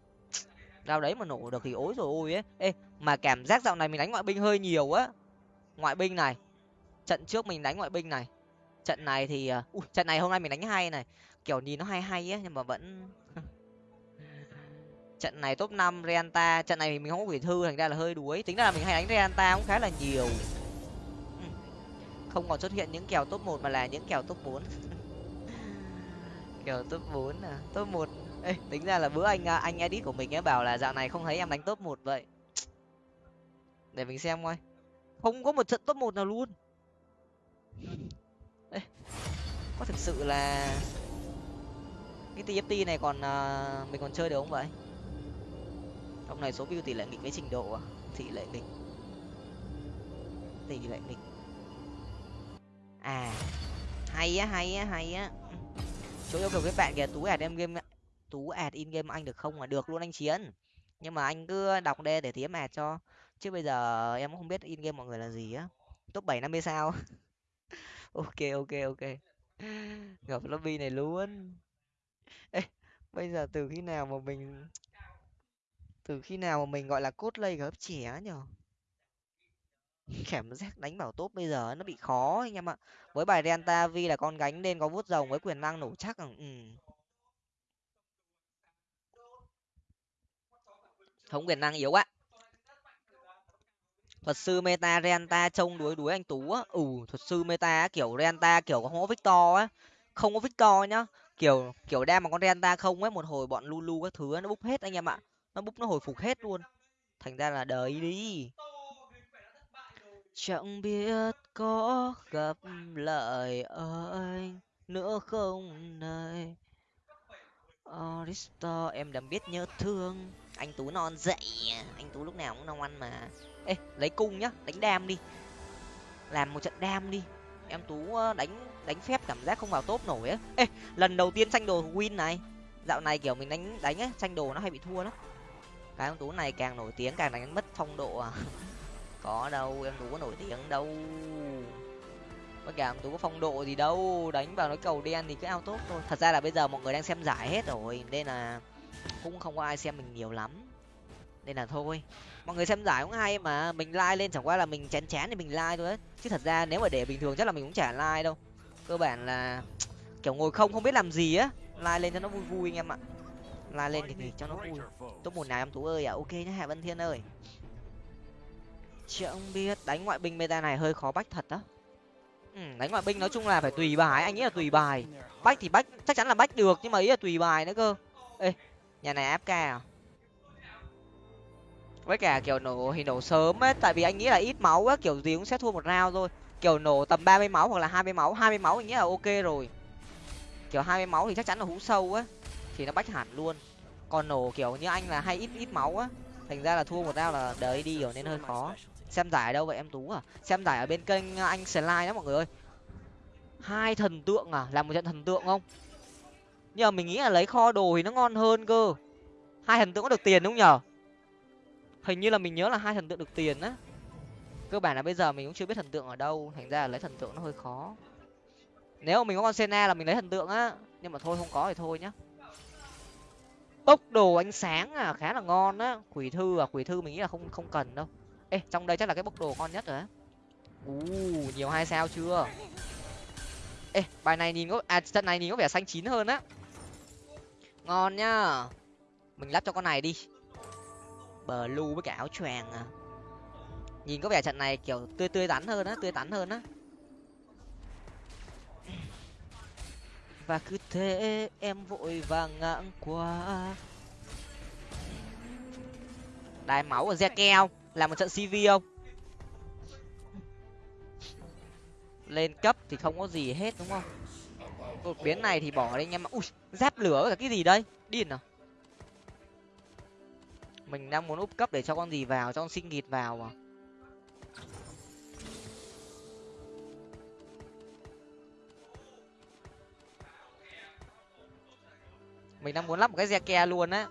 Đao đấy mà nổ được thì ối rồi ôi ấy. Ê mà cảm giác dạo này mình đánh ngoại binh hơi nhiều á. Ngoại binh này. Trận trước mình đánh ngoại binh này. Trận này thì uh, trận này hôm nay mình đánh hay này kiểu nhìn nó hay hay á nhưng mà vẫn trận này top năm Reanta trận này mình không có quỷ thư thành ra là hơi đuối. Tính ra là mình hay đánh Reanta cũng khá là nhiều. Không còn xuất hiện những kèo top một mà là những kèo top bốn. Kèo top bốn à? Top một. Ê, tính ra là bữa anh à, anh edit của mình ấy bảo là dạo này không thấy em đánh top một vậy. Để mình xem coi. Không có một trận top một nào luôn. Ê, có thực sự là cái tft này còn à, mình còn chơi được không vậy? Ông này số view tỷ lệ nghịch với trình độ à? Tỷ lệ nghịch. Tỷ lệ nghịch. À hay á hay á hay á. Chỗ yêu cầu các bạn kìa tú ạt em game tú ạt in game anh được không mà? Được luôn anh chiến. Nhưng mà anh cứ đọc đê để tí ạt cho. Chứ bây giờ em cũng không biết in game mọi người là gì á. Top bảy năm mươi sao. Ok ok ok. Gặp lobby này luôn. Ê, bây giờ từ khi nào mà mình từ khi nào mà mình gọi là cốt lây gấp trẻ nhở? Cảm giác đánh bảo tốt bây giờ nó bị khó anh em ạ. Với bài delta Vi là con gánh nên có vuốt rồng với quyền năng nổ chắc à, ừ. không quyền năng yếu quá. Thuật sư meta Renta trông đuối đuối anh tú á. Ừ thuật sư meta kiểu Renta kiểu không có victor á. Không có victor nhá kiểu kiểu đem mà con Renta không ấy, một hồi bọn lulu các thứ nó búp hết anh em ạ. Nó búp, nó hồi phục hết luôn. Thành ra là đời đi. Chẳng biết có gặp lại anh nữa không này. Aristo, em đầm biết nhớ thương. Anh tú non dậy. Anh tú lúc nào cũng non ăn mà. Ê, lấy cung nhá, đánh đam đi. Làm một trận đam đi em tú ờ, đánh đánh phép cảm giác không vào top nổi ấy ê, lần đầu tiên tranh đồ win này. Dạo này kiểu mình đánh đánh ấy tranh đồ nó hay bị thua lắm. Cái em tú này càng nổi tiếng, càng đánh mất phong độ à. Có đâu, em tú có nổi tiếng đâu. Với cả em tú có phong độ gì đâu, đánh vào nó cầu đen thì cứ ao tốt thôi. Thật ra là bây giờ mọi người đang xem giải hết rồi, nên là cũng không có ai xem mình nhiều lắm nên là thôi. Mọi người xem giải cũng hay mà mình like lên chẳng qua là mình chán chán thì mình like thôi ấy. chứ thật ra nếu mà để bình thường chắc là mình cũng chả like đâu. Cơ bản là kiểu ngồi không không biết làm gì á. Like lên cho nó vui vui anh em ạ. Like lên thì thì cho nó vui. Top một nào em tú ơi à ok nhá hà vân thiên ơi. Chẳng biết đánh ngoại binh meta này hơi khó bách thật á. Ừ, đánh ngoại binh nói chung là phải tùy bài anh nghĩ là tùy bài. Bách thì bách chắc chắn là bách được nhưng mà ý là tùy bài nữa cơ. Ê nhà này áp à? Với cả kiểu nổ thì nổ sớm ấy, tại vì anh nghĩ là ít máu á, kiểu gì cũng sẽ thua một round thôi. Kiểu nổ tầm ba mươi máu hoặc là hai mươi máu, hai mươi máu anh nghĩ là ok rồi. Kiểu hai mươi máu thì chắc chắn là hú sâu á, thì nó bách hẳn luôn. Còn nổ kiểu như anh là hay ít ít máu á, thành ra là thua một round là đời đi rồi nên hơi khó. Xem giải ở đâu vậy em tú à? Xem giải ở bên kênh anh slide đó mọi người ơi. Hai thần tượng à? Làm một trận thần tượng không? Nhưng mà mình nghĩ là lấy kho đồ thì nó ngon hơn cơ. Hai thần tượng có được tiền đúng không nhở? Hình như là mình nhớ là hai thần tượng được tiền á. Cơ bản là bây giờ mình cũng chưa biết thần tượng ở đâu, thành ra là lấy thần tượng nó hơi khó. Nếu mà mình có con sena là mình lấy thần tượng á, nhưng mà thôi không có thì thôi nhá. Bốc đồ ánh sáng à khá là ngon á. Quỷ thư à quỷ thư mình nghĩ là không không cần đâu. Ê, trong đây chắc là cái bốc đồ ngon nhất rồi á. U nhiều hai sao chưa? Ê, bài này nhìn có à trận này nhìn có vẻ xanh chín hơn á. Ngon nhá. Mình lắp cho con này đi bờ với cả áo choàng à. Nhìn có vẻ trận này kiểu tươi tươi tắn hơn á, tươi tắn hơn á. Và cứ thế em vội vàng ngang qua. Đài máu ở re keo làm một trận cv không? Lên cấp thì không có gì hết, đúng không? Đột biến này thì bỏ đi anh em ui, giáp lửa với cả cái gì đây? Điên à? mình đang muốn úp cấp để cho con gì vào, cho con sinh nghịt vào mà. Mình đang muốn lắp một cái xe ke luôn á.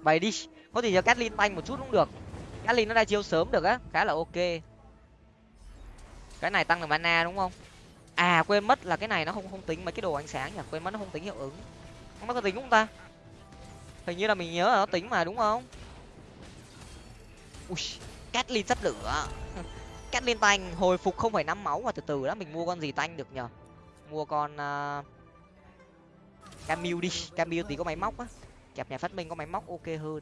Bày đi, có thể cho Catlin tanh một chút cũng được. Catlin nó ra chiếu sớm được á, khá là ok. Cái này tăng được mana đúng không? À quên mất là cái này nó không không tính mấy cái đồ ánh sáng nhỉ? Quên mất nó không tính hiệu ứng. Nó có tính không ta? Hình như là mình nhớ là nó tính mà đúng không? Ui Catlin sắp lửa. Catlin tanh hồi phục không phải năm máu mà từ từ đó mình mua con gì tanh được nhở mua con à, uh, Camille đi. Camille thì có máy móc á. Kẹp nhà phát minh có máy móc ok hơn.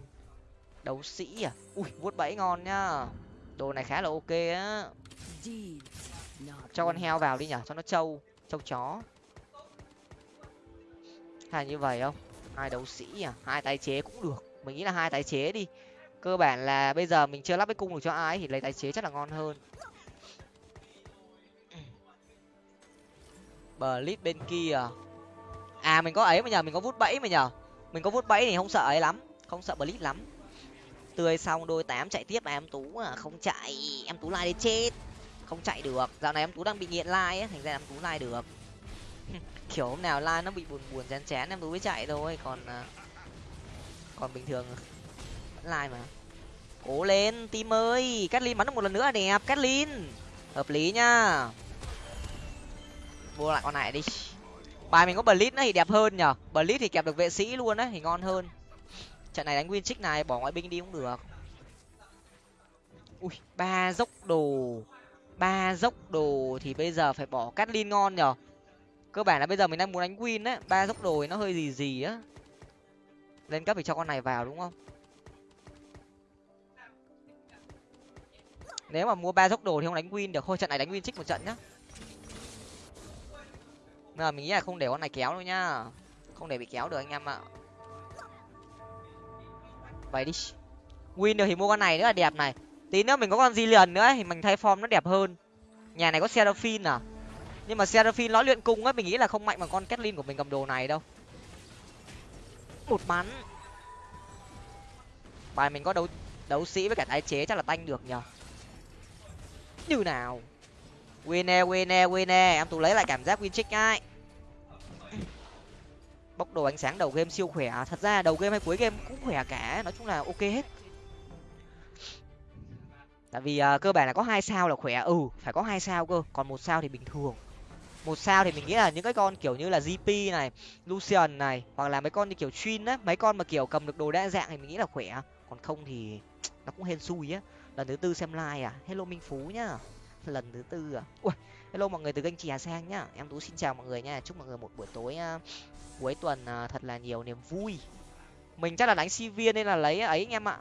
Đấu sĩ à? Ui vuốt bẫy ngon nhá. Đồ này khá là ok á cho con heo vào đi nhở cho nó trâu trâu chó. Hay như vậy không? Hai đấu sĩ à hai tái chế cũng được. Mình nghĩ là hai tái chế đi. Cơ bản là bây giờ mình chưa lắp cái cung được cho ai thì lấy tái chế chắc là ngon hơn. Bờ lít bên kia. À mình có ấy mà nhờ, mình có vút bẫy mà nhờ. Mình có vút bẫy thì không sợ ấy lắm, không sợ bờ lít lắm. Tươi xong đôi tám chạy tiếp à em tú à không chạy. Em tú lai đi chết không chạy được. Dạo này em tú đang bị nghiện lai ấy, thành ra em tú lai được. Kiểu hôm nào lai nó bị buồn buồn, chán chán, em tú mới chạy thôi. Còn à, còn bình thường vẫn lai mà. Cố lên tim ơi! Cát bắn được một lần nữa đẹp cát hợp lý nhá. Mua lại con này đi. Bài mình có blitz nó thì đẹp hơn nhở? Blitz thì kẹp được vệ sĩ luôn đấy thì ngon hơn. Trận này đánh win trích này, bỏ ngoại binh đi cũng được. Ui, ba dốc đồ ba dốc đồ thì bây giờ phải bỏ cắt lin ngon nhở? Cơ bản là bây giờ mình đang muốn đánh win á, ba dốc đồ thì nó hơi gì gì á. Lên cấp thì cho con này vào đúng không? Nếu mà mua ba dốc đồ thì không đánh win được, thôi trận này đánh win trích một trận nhá. Mà mình nghĩ là không để con này kéo đâu nhá. Không để bị kéo được anh em ạ. Vậy đi. Win được thì mua con này nữa là đẹp này tí nữa mình có con di liền nữa thì mình thay form nó đẹp hơn. Nhà này có seraphine à? Nhưng mà seraphine nó luyện cung á mình nghĩ là không mạnh bằng con Kathleen của mình cầm đồ này đâu. Một bắn. Bài mình có đấu đấu sĩ với cả tái chế chắc là tanh được nhở như nào? Winner winner winner em tú lấy lại cảm giác win check ai bốc đồ ánh sáng đầu game siêu khỏe. Thật ra đầu game hay cuối game cũng khỏe cả. Nói chung là ok hết tại vì uh, cơ bản là có hai sao là khỏe. Ừ phải có hai sao cơ còn một sao thì bình thường. Một sao thì mình nghĩ là những cái con kiểu như là gp này lucian này hoặc là mấy con như kiểu chuyên á mấy con mà kiểu cầm được đồ đa dạng thì mình nghĩ là khỏe. Còn không thì nó cũng hên xui á. Lần thứ tư xem like à. Hello minh phú nhá. Lần thứ tư à. Ui hello mọi người từ kênh trì sang nhá. Em tú xin chào mọi người nha. Chúc mọi người một buổi tối uh, cuối tuần uh, thật là nhiều niềm vui. Mình chắc là đánh si viên nên là lấy ấy anh em ạ.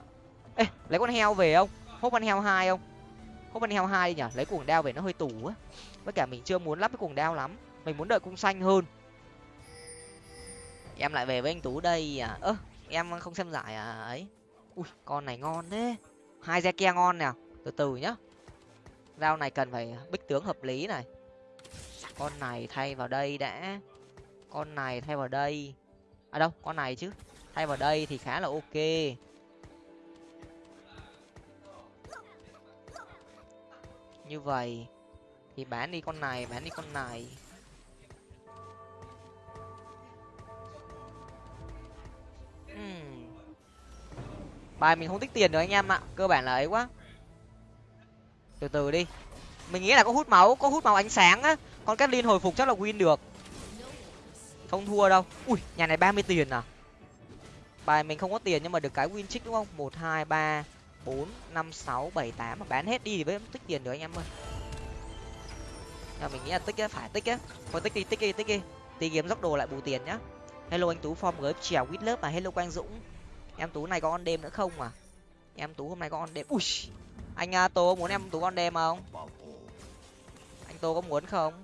Ê lấy con heo về không? Hốt văn heo hai không? Hốt văn heo hai đi nhở lấy cuồng đao về nó hơi tủ á. Với cả mình chưa muốn lắp cái cuồng đao lắm. Mình muốn đợi cung xanh hơn. Em lại về với anh tú đây à? Ơ, em không xem giải à ấy? Ui, con này ngon thế. Hai re ke ngon nè. Từ từ nhá. Rau này cần phải bích tướng hợp lý này. Con này thay vào đây đã. Con này thay vào đây. À đâu, con này chứ. Thay vào đây thì khá là ok. Như vậy. Thì bán đi con này bán đi con này. Uhm. bài mình không tích tiền được anh em ạ, cơ bản là ấy quá. Từ từ đi. Mình nghĩ là có hút máu, có hút máu ánh sáng á. Con cát hồi phục chắc là win được. Không thua đâu. Ui, nhà này ba mươi tiền à? Bài mình không có tiền nhưng mà được cái win trích đúng không? Một, hai, ba bốn, năm, sáu, bảy, tám. Mà bán hết đi thì mới tích tiền được anh em ơi. Nhưng mình nghĩ là tích á, phải tích á. Thôi tích đi tích đi tích đi. Tí kiếm dốc đồ lại bù tiền nhá. Hello anh tú form gớp trèo quýt lớp mà. Hello quang dũng. Em tú này có con đêm nữa không à? Em tú hôm nay có con đêm. Ui, anh à, tô muốn em tú con đêm không? Anh tô có muốn không?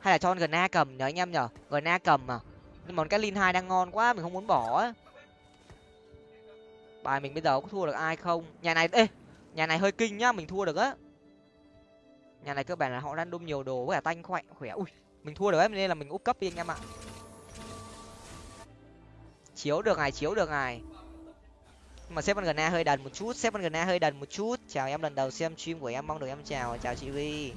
Hay là cho con gna cầm nhớ anh em nhở gna cầm à? Nhưng mà cái lin hai đang ngon quá, mình không muốn bỏ á bài mình bây giờ có thua được ai không? Nhà này ê nhà này hơi kinh nhá mình thua được á. Nhà này cơ bản là họ đang đôm nhiều đồ với cả tanh khỏe khỏe. Ui mình thua được ấy nên là mình úp cấp đi anh em ạ. Chiếu được ngài chiếu được ngài mà sếp con gna hơi đần một chút sếp con gna hơi đần một chút. Chào em lần đầu xem stream của em mong được em chào. Chào chị vi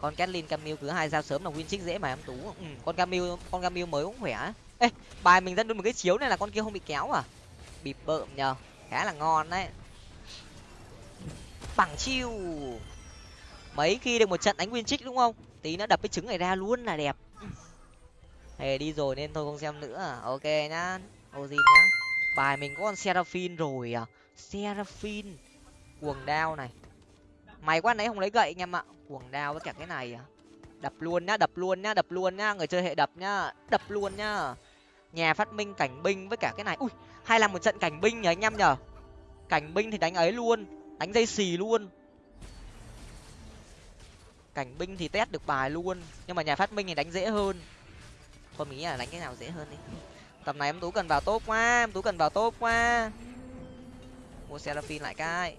con Kathleen Camille cứ hai sao sớm là win trích dễ mà em tú. Ừ, con Camille con Camille mới cũng khỏe ê, bài mình dẫn được một cái chiếu này là con kia không bị kéo à? Bịp bợm nhờ, khá là ngon đấy. Bằng chiêu. Mấy khi được một trận đánh win trích đúng không? Tí nó đập cái trứng này ra luôn là đẹp. Hề đi rồi nên thôi không xem nữa à. ok nhá, ozin nhá. Bài mình có con seraphine rồi à. Seraphine, cuồng đao này. Mày quá nãy không lấy gậy anh em ạ. Cuồng đao với cả cái này à. Đập luôn nhá, đập luôn nhá, đập luôn nhá. Người chơi hệ đập nhá, đập luôn nhá nhà phát minh cảnh binh với cả cái này. Ui hay là một trận cảnh binh nhỉ anh em nhở cảnh binh thì đánh ấy luôn đánh dây xì luôn. Cảnh binh thì test được bài luôn nhưng mà nhà phát minh thì đánh dễ hơn. Thôi mình nghĩ là đánh cái nào dễ hơn đi. Tầm này em tú cần vào tốt quá em tú cần vào tốt quá. Mua seraphim lại cái.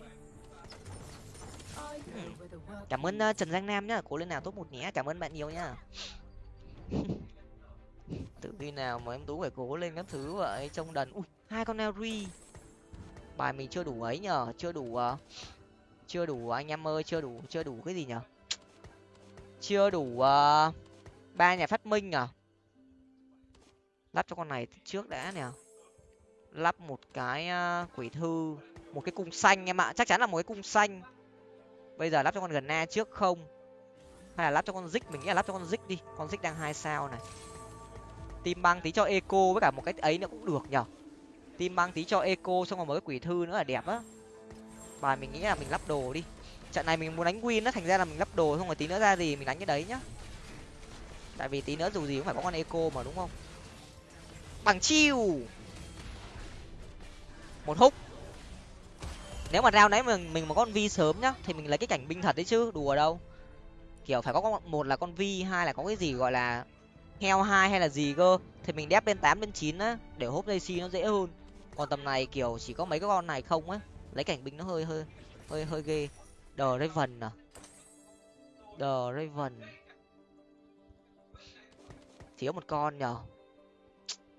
Cảm ơn uh, trần giang nam nhá. Cố lên nào tốt một nhé. Cảm ơn bạn nhiều nhá. tự khi nào mà em tú phải cố lên các thứ vậy? Trông đần. Ui hai con Neri bài mình chưa đủ ấy nhở chưa đủ uh, chưa đủ anh em ơi chưa đủ chưa đủ cái gì nhở chưa đủ uh, ba nhà phát minh à lắp cho con này trước đã nè lắp một cái uh, quỷ thư một cái cung xanh em ạ. Chắc chắn là một cái cung xanh. Bây giờ lắp cho con gần na trước không? Hay là lắp cho con dích mình nghĩ là lắp cho con dích đi. Con dích đang hai sao này tim băng tí cho eco với cả một cái ấy nữa cũng được nhở tim băng tí cho eco, xong rồi mới quỷ thư nữa là đẹp á. Bài mình nghĩ là mình lắp đồ đi. Trận này mình muốn đánh win nó thành ra là mình lắp đồ, xong rồi tí nữa ra gì mình đánh cái đấy nhá. Tại vì tí nữa dù gì cũng phải có con eco mà, đúng không? Bằng chiêu. Một húc. Nếu mà rao nãy mình mình mà con vi sớm nhá, thì mình lấy cái cảnh binh thật đấy chứ, đùa đâu. Kiểu phải có con, một là con vi hai là có cái gì gọi là heo hai hay là gì cơ, thì mình đép lên tám, lên chín á, để hốp dây xi nó dễ hơn. Còn tầm này kiểu chỉ có mấy cái con này không á, lấy cảnh binh nó hơi hơi hơi hơi ghê. Đờ raven à? Đờ raven. Thiếu một con nhở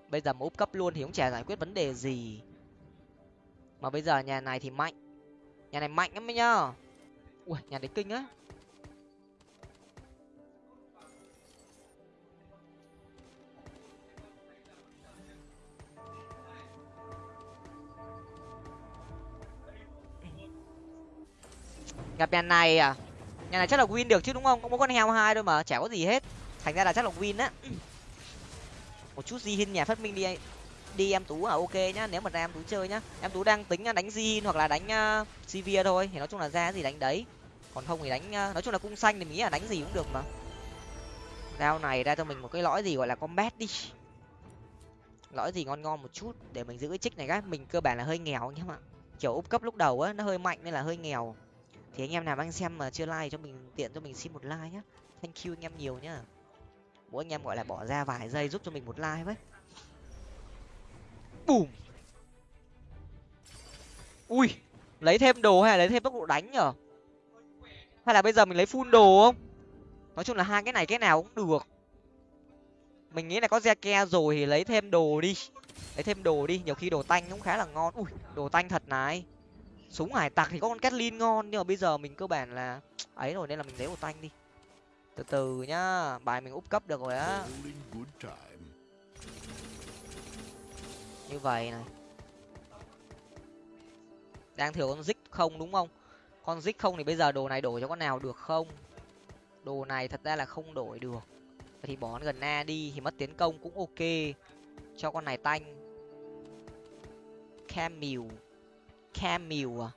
bây giờ mà úp cấp luôn thì cũng chả giải quyết vấn đề gì. Mà bây giờ nhà này thì mạnh. Nhà này mạnh lắm ấy nhá ui, nhà đấy kinh á. Gặp nhà này à? Nhà này chắc là win được chứ đúng không? Có mỗi con heo hai thôi mà chả có gì hết. Thành ra là chắc là win á. Một chút di hin nhà phát minh đi đi em tú à ok nhá. Nếu mà ra em tú chơi nhá. Em tú đang tính à, đánh di hoặc là đánh uh, sivir thôi. Thì nói chung là ra gì đánh đấy. Còn không thì đánh uh, nói chung là cung xanh thì mình nghĩ là đánh gì cũng được mà. Rao này ra cho mình một cái lõi gì gọi là combat đi. Lõi gì ngon ngon một chút để mình giữ cái trích này các mình cơ bản là hơi nghèo nhá em ạ kiểu úp cấp lúc đầu á nó hơi mạnh nên là hơi nghèo thì anh em nào đang xem mà chưa like cho mình, tiện cho mình xin một like nhá. Thank you anh em nhiều nhá. Mỗi anh em gọi là bỏ ra vài giây giúp cho mình một like với. Bùm. Ui, lấy thêm đồ hay là lấy thêm tốc độ đánh nhở? Hay là bây giờ mình lấy full đồ không? Nói chung là hai cái này cái nào cũng được. Mình nghĩ là có ke rồi thì lấy thêm đồ đi. Lấy thêm đồ đi, nhiều khi đồ tanh cũng khá là ngon. Ui, đồ tanh thật này súng hải tặc thì có con Catlin ngon nhưng mà bây giờ mình cơ bản là ấy rồi nên là mình lấy một tanh đi. Từ từ nhá bài mình úp cấp được rồi á. Như vậy này. Đang thiếu con dích không đúng không? Con dích không thì bây giờ đồ này đổi cho con nào được không? Đồ này thật ra là không đổi được. Thì bỏ gần na đi thì mất tiến công cũng ok. Cho con này tanh cam mìu à?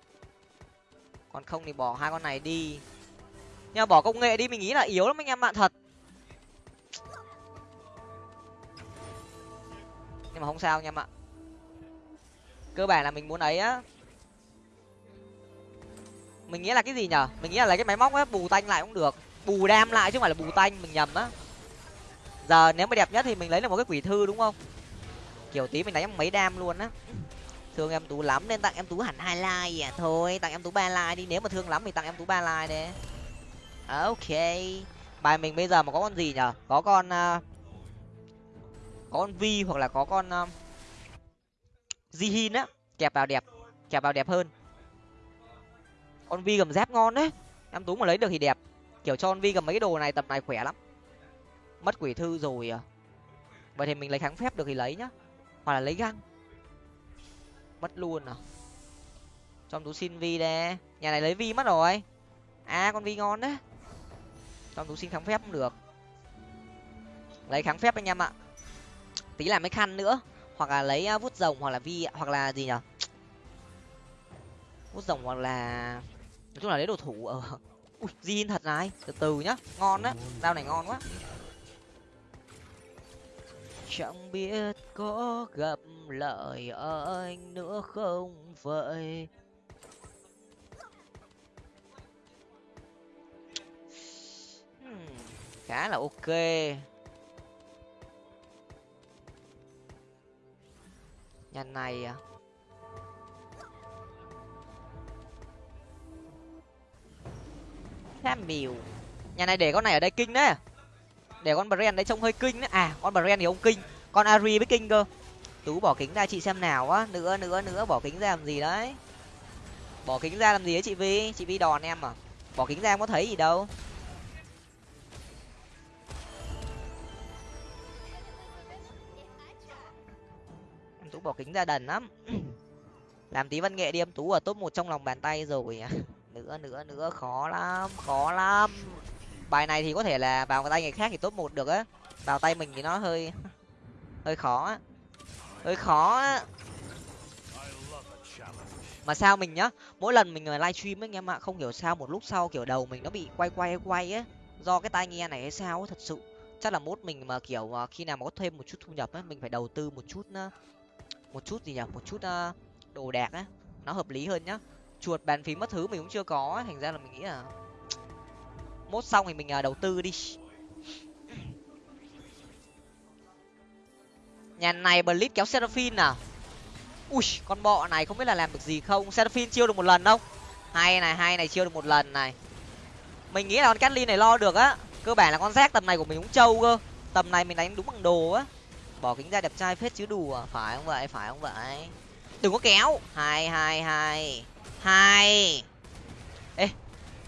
Còn không thì bỏ hai con này đi. Nhưng mà bỏ công nghệ đi, mình nghĩ là yếu lắm anh em bạn thật. Nhưng mà không sao anh em ạ. Cơ bản là mình muốn ấy á. Mình nghĩ là cái gì nhở? Mình nghĩ là lấy cái máy móc á bù tanh lại cũng được. Bù đam lại chứ không phải là bù tanh, mình nhầm á. Giờ nếu mà đẹp nhất thì mình lấy được một cái quỷ thư đúng không? Kiểu tí mình đánh mấy đam luôn á thương em tú lắm nên tặng em tú hẳn hai like à. Thôi tặng em tú ba like đi. Nếu mà thương lắm thì tặng em tú ba like đấy ok. Bài mình bây giờ mà có con gì nhở? Có con uh, có con vi hoặc là có con uh, jihin á. Kẹp vào đẹp kẹp vào đẹp hơn. Con vi gầm dép ngon đấy. Em tú mà lấy được thì đẹp. Kiểu cho con vi gầm mấy cái đồ này tập này khỏe lắm. Mất quỷ thư rồi à. Vậy thì mình lấy kháng phép được thì lấy nhá. Hoặc là lấy găng mất luôn à? Cho tú xin vi đây. Nhà này lấy vi mất rồi. À con vi ngon đấy. Cho tú xin kháng phép cũng được. Lấy kháng phép anh em ạ. Tí làm mấy khăn nữa. Hoặc là lấy à, vút rồng hoặc là vi hoặc là gì nhở? Vút rồng hoặc là, nói chung là lấy đồ thủ ở ui zin thật này. Từ từ nhá. Ngon á dao này ngon quá chẳng biết có gặp lại anh nữa không vậy? Hmm, khá là ok. Nhà này à? Khá mìu nhà này để con này ở đây kinh đấy để con brand đấy trông hơi kinh đấy à con brand thì ông kinh. Con ari với kinh cơ. Tú bỏ kính ra chị xem nào á. Nữa nữa nữa, bỏ kính ra làm gì đấy? Bỏ kính ra làm gì đấy chị vi? Chị vi đòn em à? Bỏ kính ra em có thấy gì đâu. Em tú bỏ kính ra đần lắm. Làm tí văn nghệ đi em. Tú ở top một trong lòng bàn tay rồi à. nữa nữa nữa, khó lắm khó lắm bài này thì có thể là vào tay người khác thì top một được á. Vào tay mình thì nó hơi hơi khó á. Hơi khó á. Mà sao mình nhá, mỗi lần mình livestream ấy anh em ạ, không hiểu sao một lúc sau kiểu đầu mình nó bị quay quay quay á. Do cái tai nghe này hay sao ấy thật sự. Chắc là mốt mình mà kiểu ờ, khi nào mà có thêm một chút thu nhập á, mình phải đầu tư một chút ờ, một chút gì nhỉ một chút ờ, đồ đạc á. Nó hợp lý hơn nhá. Chuột bàn phím mất thứ mình cũng chưa có thành ra là mình nghĩ là mốt xong thì mình à, đầu tư đi. Nhà này blitz kéo seraphine à? Ui, con bọ này không biết là làm được gì không? Seraphine chiêu được một lần không? Hay này hay này, chiêu được một lần này. Mình nghĩ là con catlin này lo được á. Cơ bản là con rác tầm này của mình cũng trâu cơ. Tầm này mình đánh đúng bằng đồ á. Bỏ kính ra đẹp trai phết chứ đùa. Phải không vậy? Phải không vậy? Đừng có kéo. Hai hai hai hai ê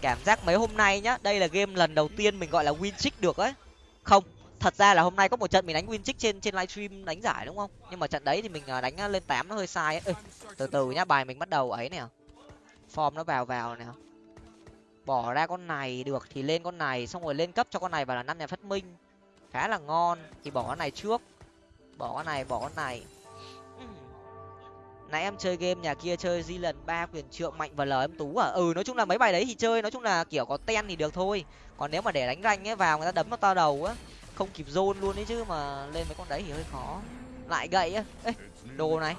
cảm giác mấy hôm nay nhá đây là game lần đầu tiên mình gọi là win trick được ấy. Không thật ra là hôm nay có một trận mình đánh win trick trên trên livestream đánh giải đúng không? Nhưng mà trận đấy thì mình à, đánh à, lên tám nó hơi sai ấy. Ê, từ từ nhá bài mình bắt đầu ấy nè. Form nó vào vào nè. Bỏ ra con này được thì lên con này xong rồi lên cấp cho con này vào là năm nhà phát minh. Khá là ngon thì bỏ con này trước. Bỏ con này bỏ con này nãy em chơi game nhà kia chơi di lần ba quyền trượng mạnh và lời em tú à? Ừ nói chung là mấy bài đấy thì chơi, nói chung là kiểu có ten thì được thôi. Còn nếu mà để đánh ranh ấy, vào người ta đấm nó to đầu á, không kịp zone luôn ấy chứ mà lên mấy con đấy thì hơi khó. Lại gậy á. Ê, đồ này.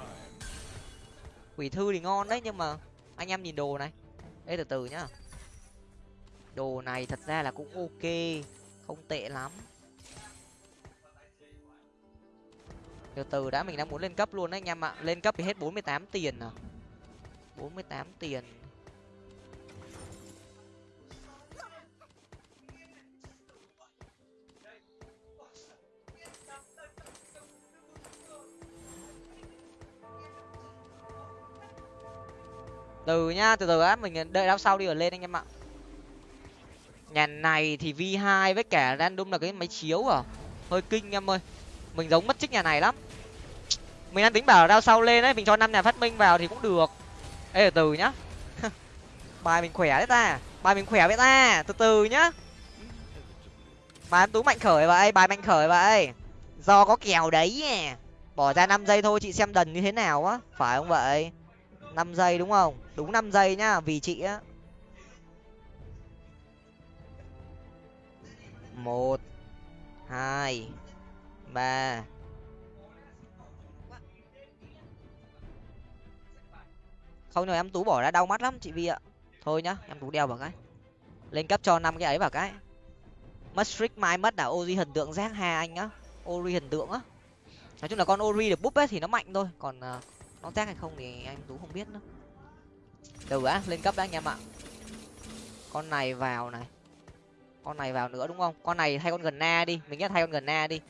Quỷ thư thì ngon đấy, nhưng mà anh em nhìn đồ này. Ê, từ từ nhá. Đồ này thật ra là cũng ok, không tệ lắm. Từ từ đã, mình đang muốn lên cấp luôn đấy anh em ạ. Lên cấp thì hết bốn mươi tám tiền à? bốn mươi tám tiền. Từ nhá, từ từ á, mình đợi đao sau đi ở lên anh em ạ. Nhà này thì v 2 với cả random là cái máy chiếu à? Hơi kinh em ơi mình giống mất trích nhà này lắm. Mình đang tính bảo đao sau lên đấy, mình cho năm nhà phát minh vào thì cũng được. Ê, từ từ nhá. Bài mình khỏe đấy ta. Bài mình khỏe vậy ta, từ từ nhá. Bài em tú mạnh khởi vậy, bài mạnh khởi vậy. Do có kèo đấy à. bỏ ra năm giây thôi, chị xem đần như thế nào á. Phải không vậy? Năm giây đúng không? Đúng năm giây nhá, vì chị á. Một, hai ba. Không nhờ em tú bỏ ra đau mắt lắm chị vi ạ. Thôi nhá em tú đeo vào cái. Lên cấp cho năm cái ấy vào cái. Mất strict mai mất là ori hình tượng giác hà anh á. Ori hình tượng á. Nói chung là con ori được búp ấy thì nó mạnh thôi. Còn uh, nó giác hay không thì anh tú không biết nữa. Đầu á lên cấp đã anh em ạ. Con này vào này. Con này vào nữa đúng không? Con này thay con gần na đi. Mình nghĩ thay con gần na đi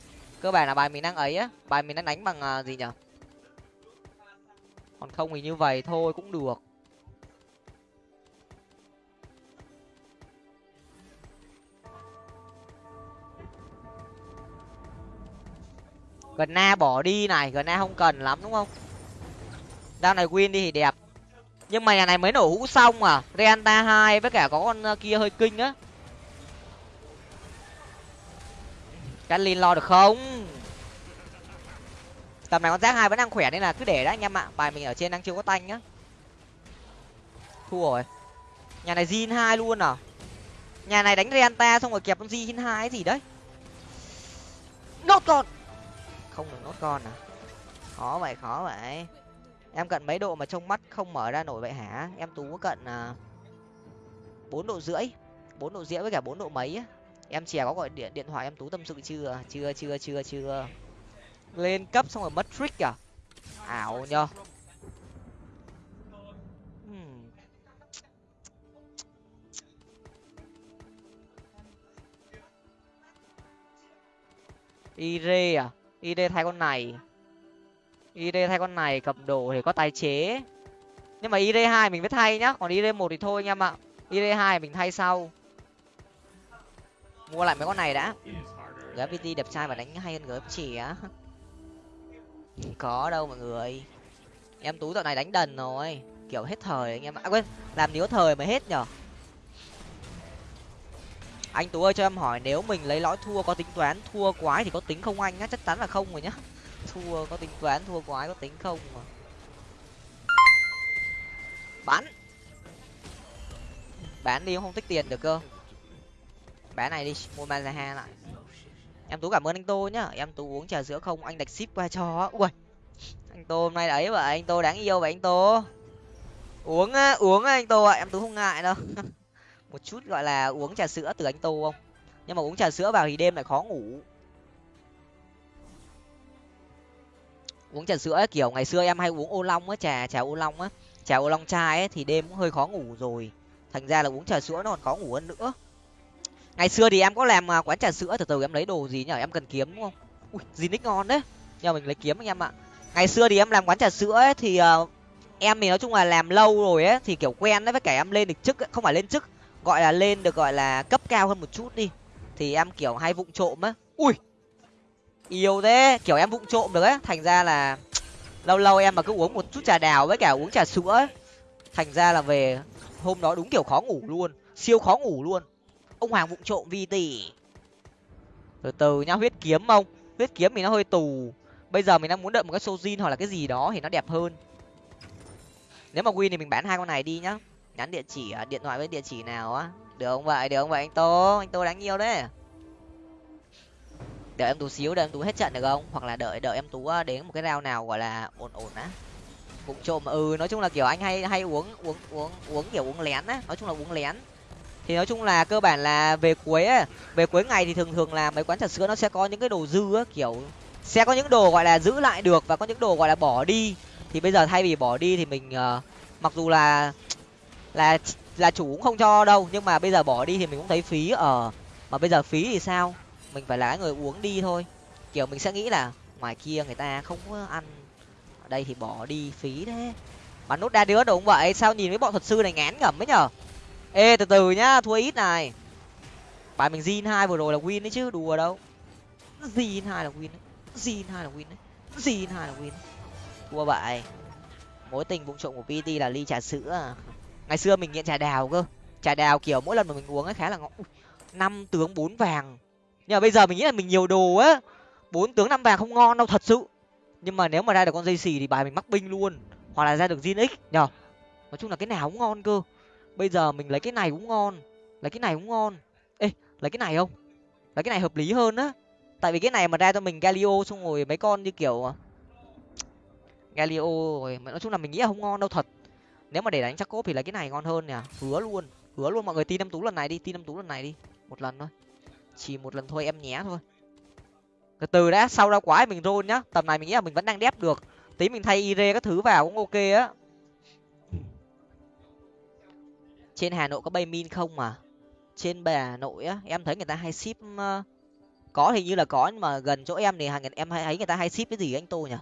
cơ bản là bài mình đang ấy á. Bài mình đang đánh bằng à, gì nhở? Còn không thì như vậy thôi, cũng được. Gần na bỏ đi này gần na không cần lắm, đúng không? Đao này win đi thì đẹp. Nhưng mà nhà này mới nổ hũ xong à. Reanta hai với cả có con à, kia hơi kinh á. Catlin lo được không? Tầm này con giác hai vẫn đang khỏe nên là cứ để đó anh em ạ. Bài mình ở trên đang chưa có tanh nhá. thua rồi. Nhà này Jin hai luôn à? Nhà này đánh renta xong rồi kẹp con zin hai gì đấy? Nốt con không được nốt con à? Khó vậy khó vậy. Em cận mấy độ mà trông mắt không mở ra nổi vậy hả? Em tú có cận à, bốn độ rưỡi. Bốn độ rưỡi với cả bốn độ mấy á em chè có gọi điện điện thoại em tú tâm sự chưa? Chưa chưa chưa chưa. Lên cấp xong rồi mất trick à? Ảo nhờ. Hmm. ire à? Ire thay con này. Ire thay con này, cầm đồ thì có tái chế. Nhưng mà ire hai mình mới thay nhá, còn ire một thì thôi anh em ạ. Ire hai mình thay sau mua lại mấy con này đã. Gpt đẹp trai và đánh hay hơn gấp trẻ có đâu mọi người. Em tú dạo này đánh đần rồi. Kiểu hết thời anh em ạ. À, quên làm níu thời mới hết nhở? Anh tú ơi cho em hỏi nếu mình lấy lõi thua có tính toán thua quái thì có tính không anh á chắc chắn là không rồi nhá. Thua có tính toán thua quái có tính không mà. Bán. Bán đi không tích tiền được cơ bé này đi mua mazaha lại. Em tú cảm ơn anh tô nhá. Em tú uống trà sữa không anh đặt ship qua cho. Ui anh tô hôm nay ấy vậy anh tô đáng yêu vậy anh tô. Uống uống anh tô ạ em tú không ngại đâu. Một chút gọi là uống trà sữa từ anh tô không? Nhưng mà uống trà sữa vào thì đêm lại khó ngủ. Uống trà sữa ấy, kiểu ngày xưa em hay uống ô long á trà trà ô long á. Trà ô long chai ấy thì đêm cũng hơi khó ngủ rồi. Thành ra là uống trà sữa nó còn khó ngủ hơn nữa ngày xưa thì em có làm à, quán trà sữa từ từ em lấy đồ gì nhở em cần kiếm đúng không? Ui gì nick ngon đấy nhờ mình lấy kiếm anh em ạ. Ngày xưa thì em làm quán trà sữa ấy, thì uh, em thì nói chung là làm lâu rồi ấy thì kiểu quen đấy với cả em lên được chức ấy. không phải lên chức gọi là lên được gọi là cấp cao hơn một chút đi. Thì em kiểu hay vụng trộm á. Ui yêu thế kiểu em vụng trộm được ấy. Thành ra là lâu lâu em mà cứ uống một chút trà đào với cả uống trà sữa ấy thành ra là về hôm đó đúng kiểu khó ngủ luôn siêu khó ngủ luôn ông hoàng vụng trộm vi tỷ. Từ từ nhá, huyết kiếm không huyết kiếm thì nó hơi tù. Bây giờ mình đang muốn đợi một cái sojin hoặc là cái gì đó thì nó đẹp hơn. Nếu mà win thì mình bán hai con này đi nhá. Nhắn địa chỉ à, điện thoại với địa chỉ nào á. Được không vậy? Được không vậy anh tô? Anh tô đáng yêu đấy. Đợi em tú xíu, đợi em tú hết trận được không? Hoặc là đợi đợi em tú à, đến một cái rau nào gọi là ổn ổn á. Vụng trộm ừ nói chung là kiểu anh hay hay uống uống uống uống kiểu uống lén á. Nói chung là uống lén thì nói chung là cơ bản là về cuối ấy, về cuối ngày thì thường thường là mấy quán trà sữa nó sẽ có những cái đồ dư á kiểu sẽ có những đồ gọi là giữ lại được và có những đồ gọi là bỏ đi. Thì bây giờ thay vì bỏ đi thì mình uh, mặc dù là là là chủ cũng không cho đâu nhưng mà bây giờ bỏ đi thì mình cũng thấy phí ở uh, mà bây giờ phí thì sao? Mình phải là người uống đi thôi. Kiểu mình sẽ nghĩ là ngoài kia người ta không có ăn ở đây thì bỏ đi phí thế. Mà nút đa đứa đúng vậy sao nhìn với bọn thuật sư này ngán ngẩm ấy nhở? Ê, từ từ nhá, thua ít này. Bài mình zin hai vừa rồi là win đấy chứ, đùa đâu. Zin hai là win đấy, zin hai là win đấy, zin hai là win thua vậy. Mối tình vụng trộm của pt là ly trà sữa à. ngày xưa mình nghiện trà đào cơ. Trà đào kiểu mỗi lần mà mình uống ấy khá là ngon. Năm tướng bốn vàng. Nhưng mà bây giờ mình nghĩ là mình nhiều đồ á. Bốn tướng năm vàng không ngon đâu, thật sự. Nhưng mà nếu mà ra được con dây xì thì bài mình mắc binh luôn. Hoặc là ra được zin x nhở nói chung là cái nào cũng ngon cơ bây giờ mình lấy cái này cũng ngon. Lấy cái này cũng ngon. Ê, lấy cái này không? Lấy cái này hợp lý hơn á. Tại vì cái này mà ra cho mình galio xong rồi mấy con như kiểu à, galio rồi nói chung là mình nghĩ là không ngon đâu thật. Nếu mà để đánh chắc cốp thì lấy cái này ngon hơn nè hứa luôn. Hứa luôn mọi người, tin năm tú lần này đi, tin năm tú lần này đi. Một lần thôi. Chỉ một lần thôi, em nhé thôi. Từ từ đã, sau ra quái mình rôn nhá. Tầm này mình nghĩ là mình vẫn đang đép được. Tí mình thay ire các thứ vào cũng ok á. Trên hà nội có bay min không mà? Trên bà nội á, em thấy người ta hay ship ờ, có hình như là có nhưng mà gần chỗ em thì em hay thấy người ta hay ship cái gì anh tô nhỉ?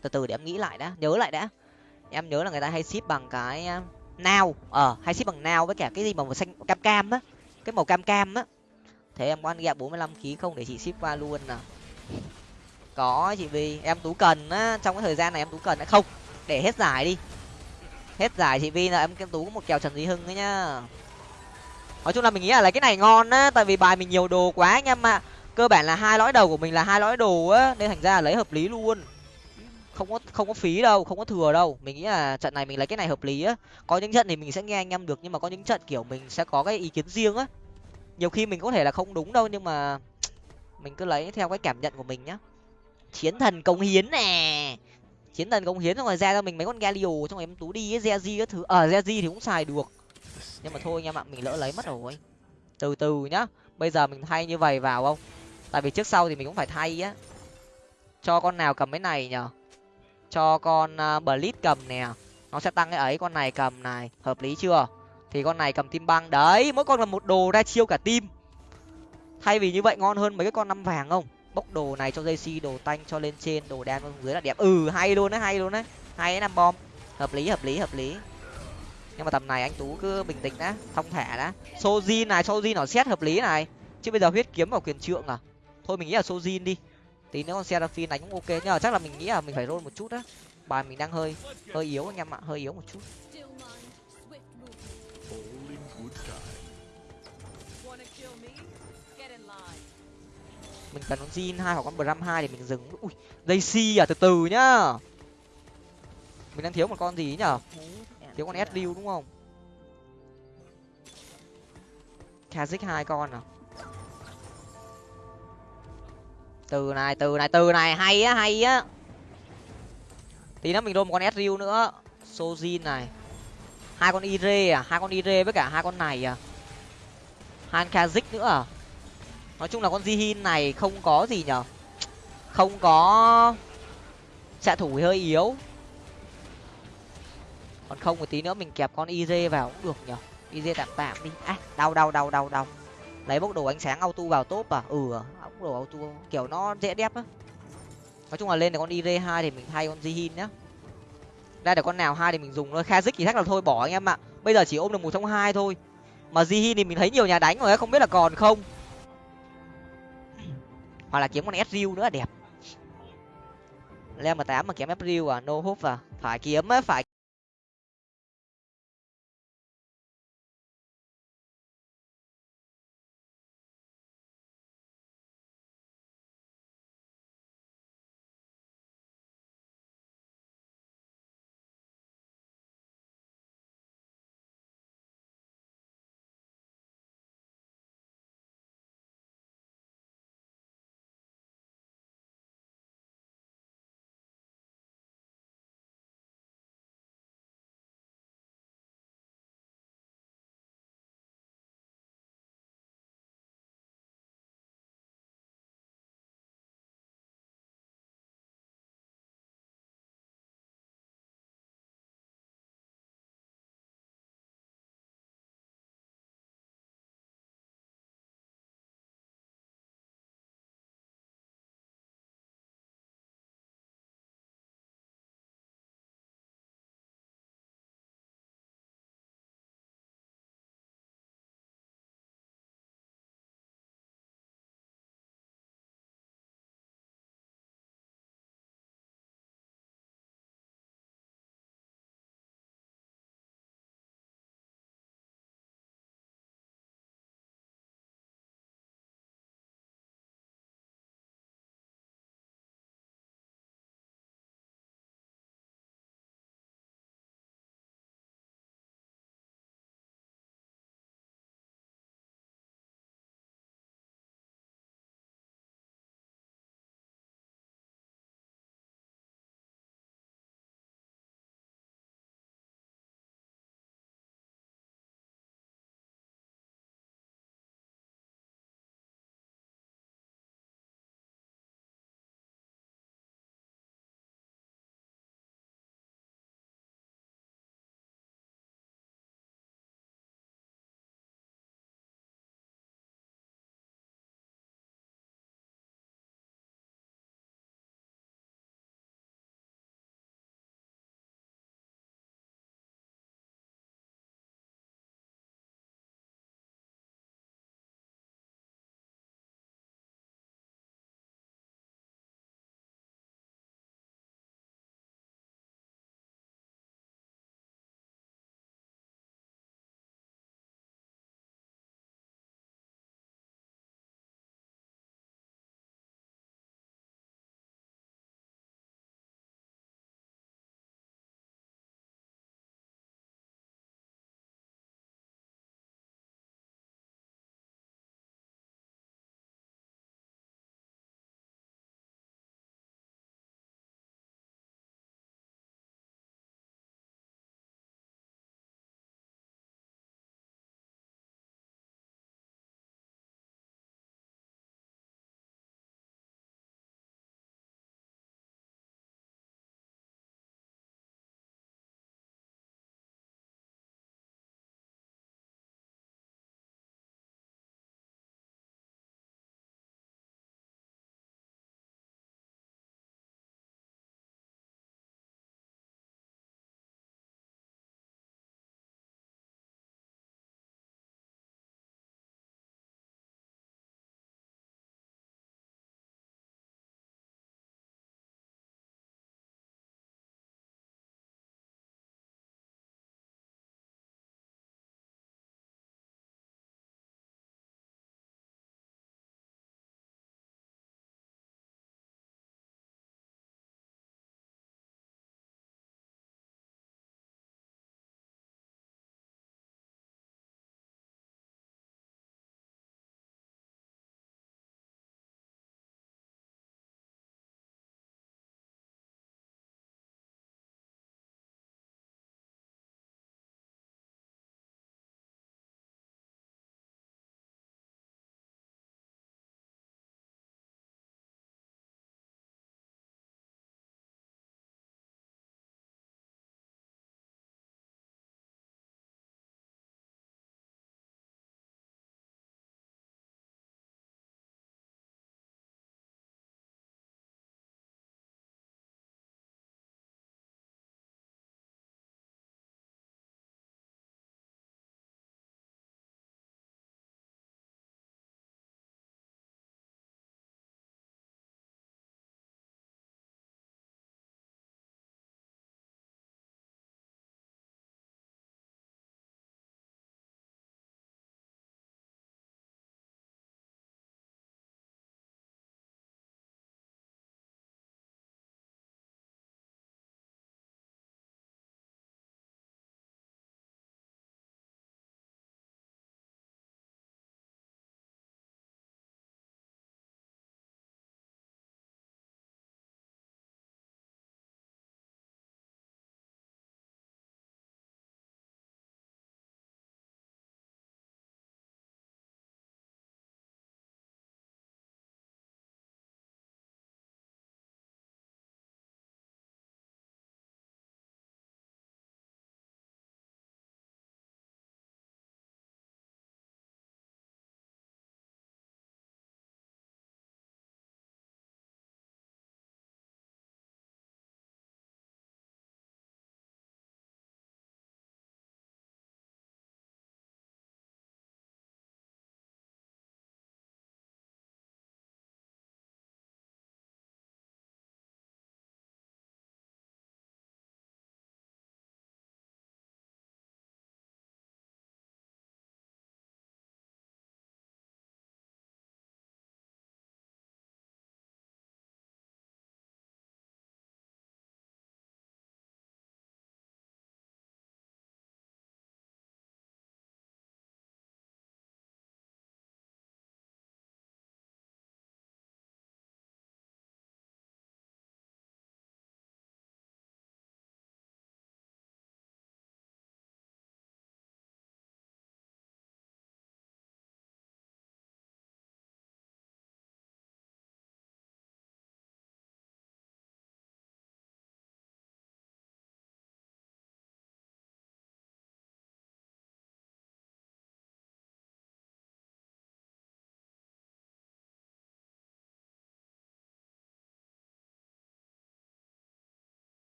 Từ từ để em nghĩ lại đã, nhớ lại đã. Em nhớ là người ta hay ship bằng cái ờ, nao ờ hay ship bằng nao với cả cái gì mà màu xanh, cam cam á, cái màu cam cam á. Thế em có ăn gạo bốn mươi không để chị ship qua luôn nè có chị vi em tú cần á, trong cái thời gian này em tú cần đã không, để hết giải đi hết giải chị vi là em em tú có một kèo trần duy hưng ấy nhá. Nói chung là mình nghĩ là lấy cái này ngon á, tại vì bài mình nhiều đồ quá anh em ạ. Cơ bản là hai lõi đầu của mình là hai lõi đồ á, nên thành ra là lấy hợp lý luôn. Không có không có phí đâu, không có thừa đâu. Mình nghĩ là trận này mình lấy cái này hợp lý á. Có những trận thì mình sẽ nghe anh em được, nhưng mà có những trận kiểu mình sẽ có cái ý kiến riêng á. Nhiều khi mình có thể là không đúng đâu, nhưng mà mình cứ lấy theo cái cảm nhận của mình nhá. Chiến thần công hiến nè chiến thần công hiến xong rồi ra cho mình mấy con galio xong rồi em tú đi cái Zeji cái thứ. Ở à, Zeji thì cũng xài được. Nhưng mà thôi anh em ạ mình lỡ lấy mất rồi. Từ từ nhá. Bây giờ mình thay như vậy vào không? Tại vì trước sau thì mình cũng phải thay á. Cho con nào cầm cái này nhở cho con à, uh, blitz cầm nè. Nó sẽ tăng cái ấy con này cầm này. Hợp lý chưa? Thì con này cầm tim băng. Đấy mỗi con là một đồ ra chiêu cả tim thay vì như vậy ngon hơn mấy cái con năm vàng không? Bốc đồ này cho dây đồ tanh cho lên trên, đồ đen dưới là đẹp. Ừ hay luôn đấy hay luôn đấy hay đấy năm bom. Hợp lý hợp lý hợp lý. Nhưng mà tầm này anh tú cứ bình tĩnh đã thong thả đã. Sojin này, sojin nó xét hợp lý này. Chứ bây giờ huyết kiếm vào quyền trượng à? Thôi mình nghĩ là sojin đi. Tí nữa con seraphine đánh cũng ok nhưng mà chắc là mình nghĩ là mình phải roll một chút á. Bài mình đang hơi hơi yếu anh em ạ, hơi yếu một chút. Mình cần con zin hai hoặc con Bram hai để mình dừng. Ui dây si à từ từ nhá. Mình đang thiếu một con gì nhở? Thiếu con s đúng không? Kazik hai con à? Từ này từ này từ này, hay á hay á. Tí nữa mình đôn một con s nữa. Sojin này. Hai con ire à hai con ire với cả hai con này à. Hai kazik nữa à? Nói chung là con jihin này không có gì nhở. Không có xạ thủ hơi yếu. Còn không một tí nữa mình kẹp con iz vào cũng được nhở. Iz tạm tạm đi. À đau đau đau đau đau. Lấy bốc đồ ánh sáng auto vào top à? Ừ à, bốc đồ auto kiểu nó dễ đép á. Nói chung là lên được con iz hai thì mình thay con jihin nhá. Ra được con nào hai thì mình dùng thôi. Kazik thì chắc là thôi bỏ anh em ạ. Bây giờ chỉ ôm được một trong hai thôi. Mà jihin thì mình thấy nhiều nhà đánh rồi không biết là còn không hoặc là kiếm con Ezreal nữa đẹp. Level m tám mà kiếm Ezreal à no hope à phải kiếm phải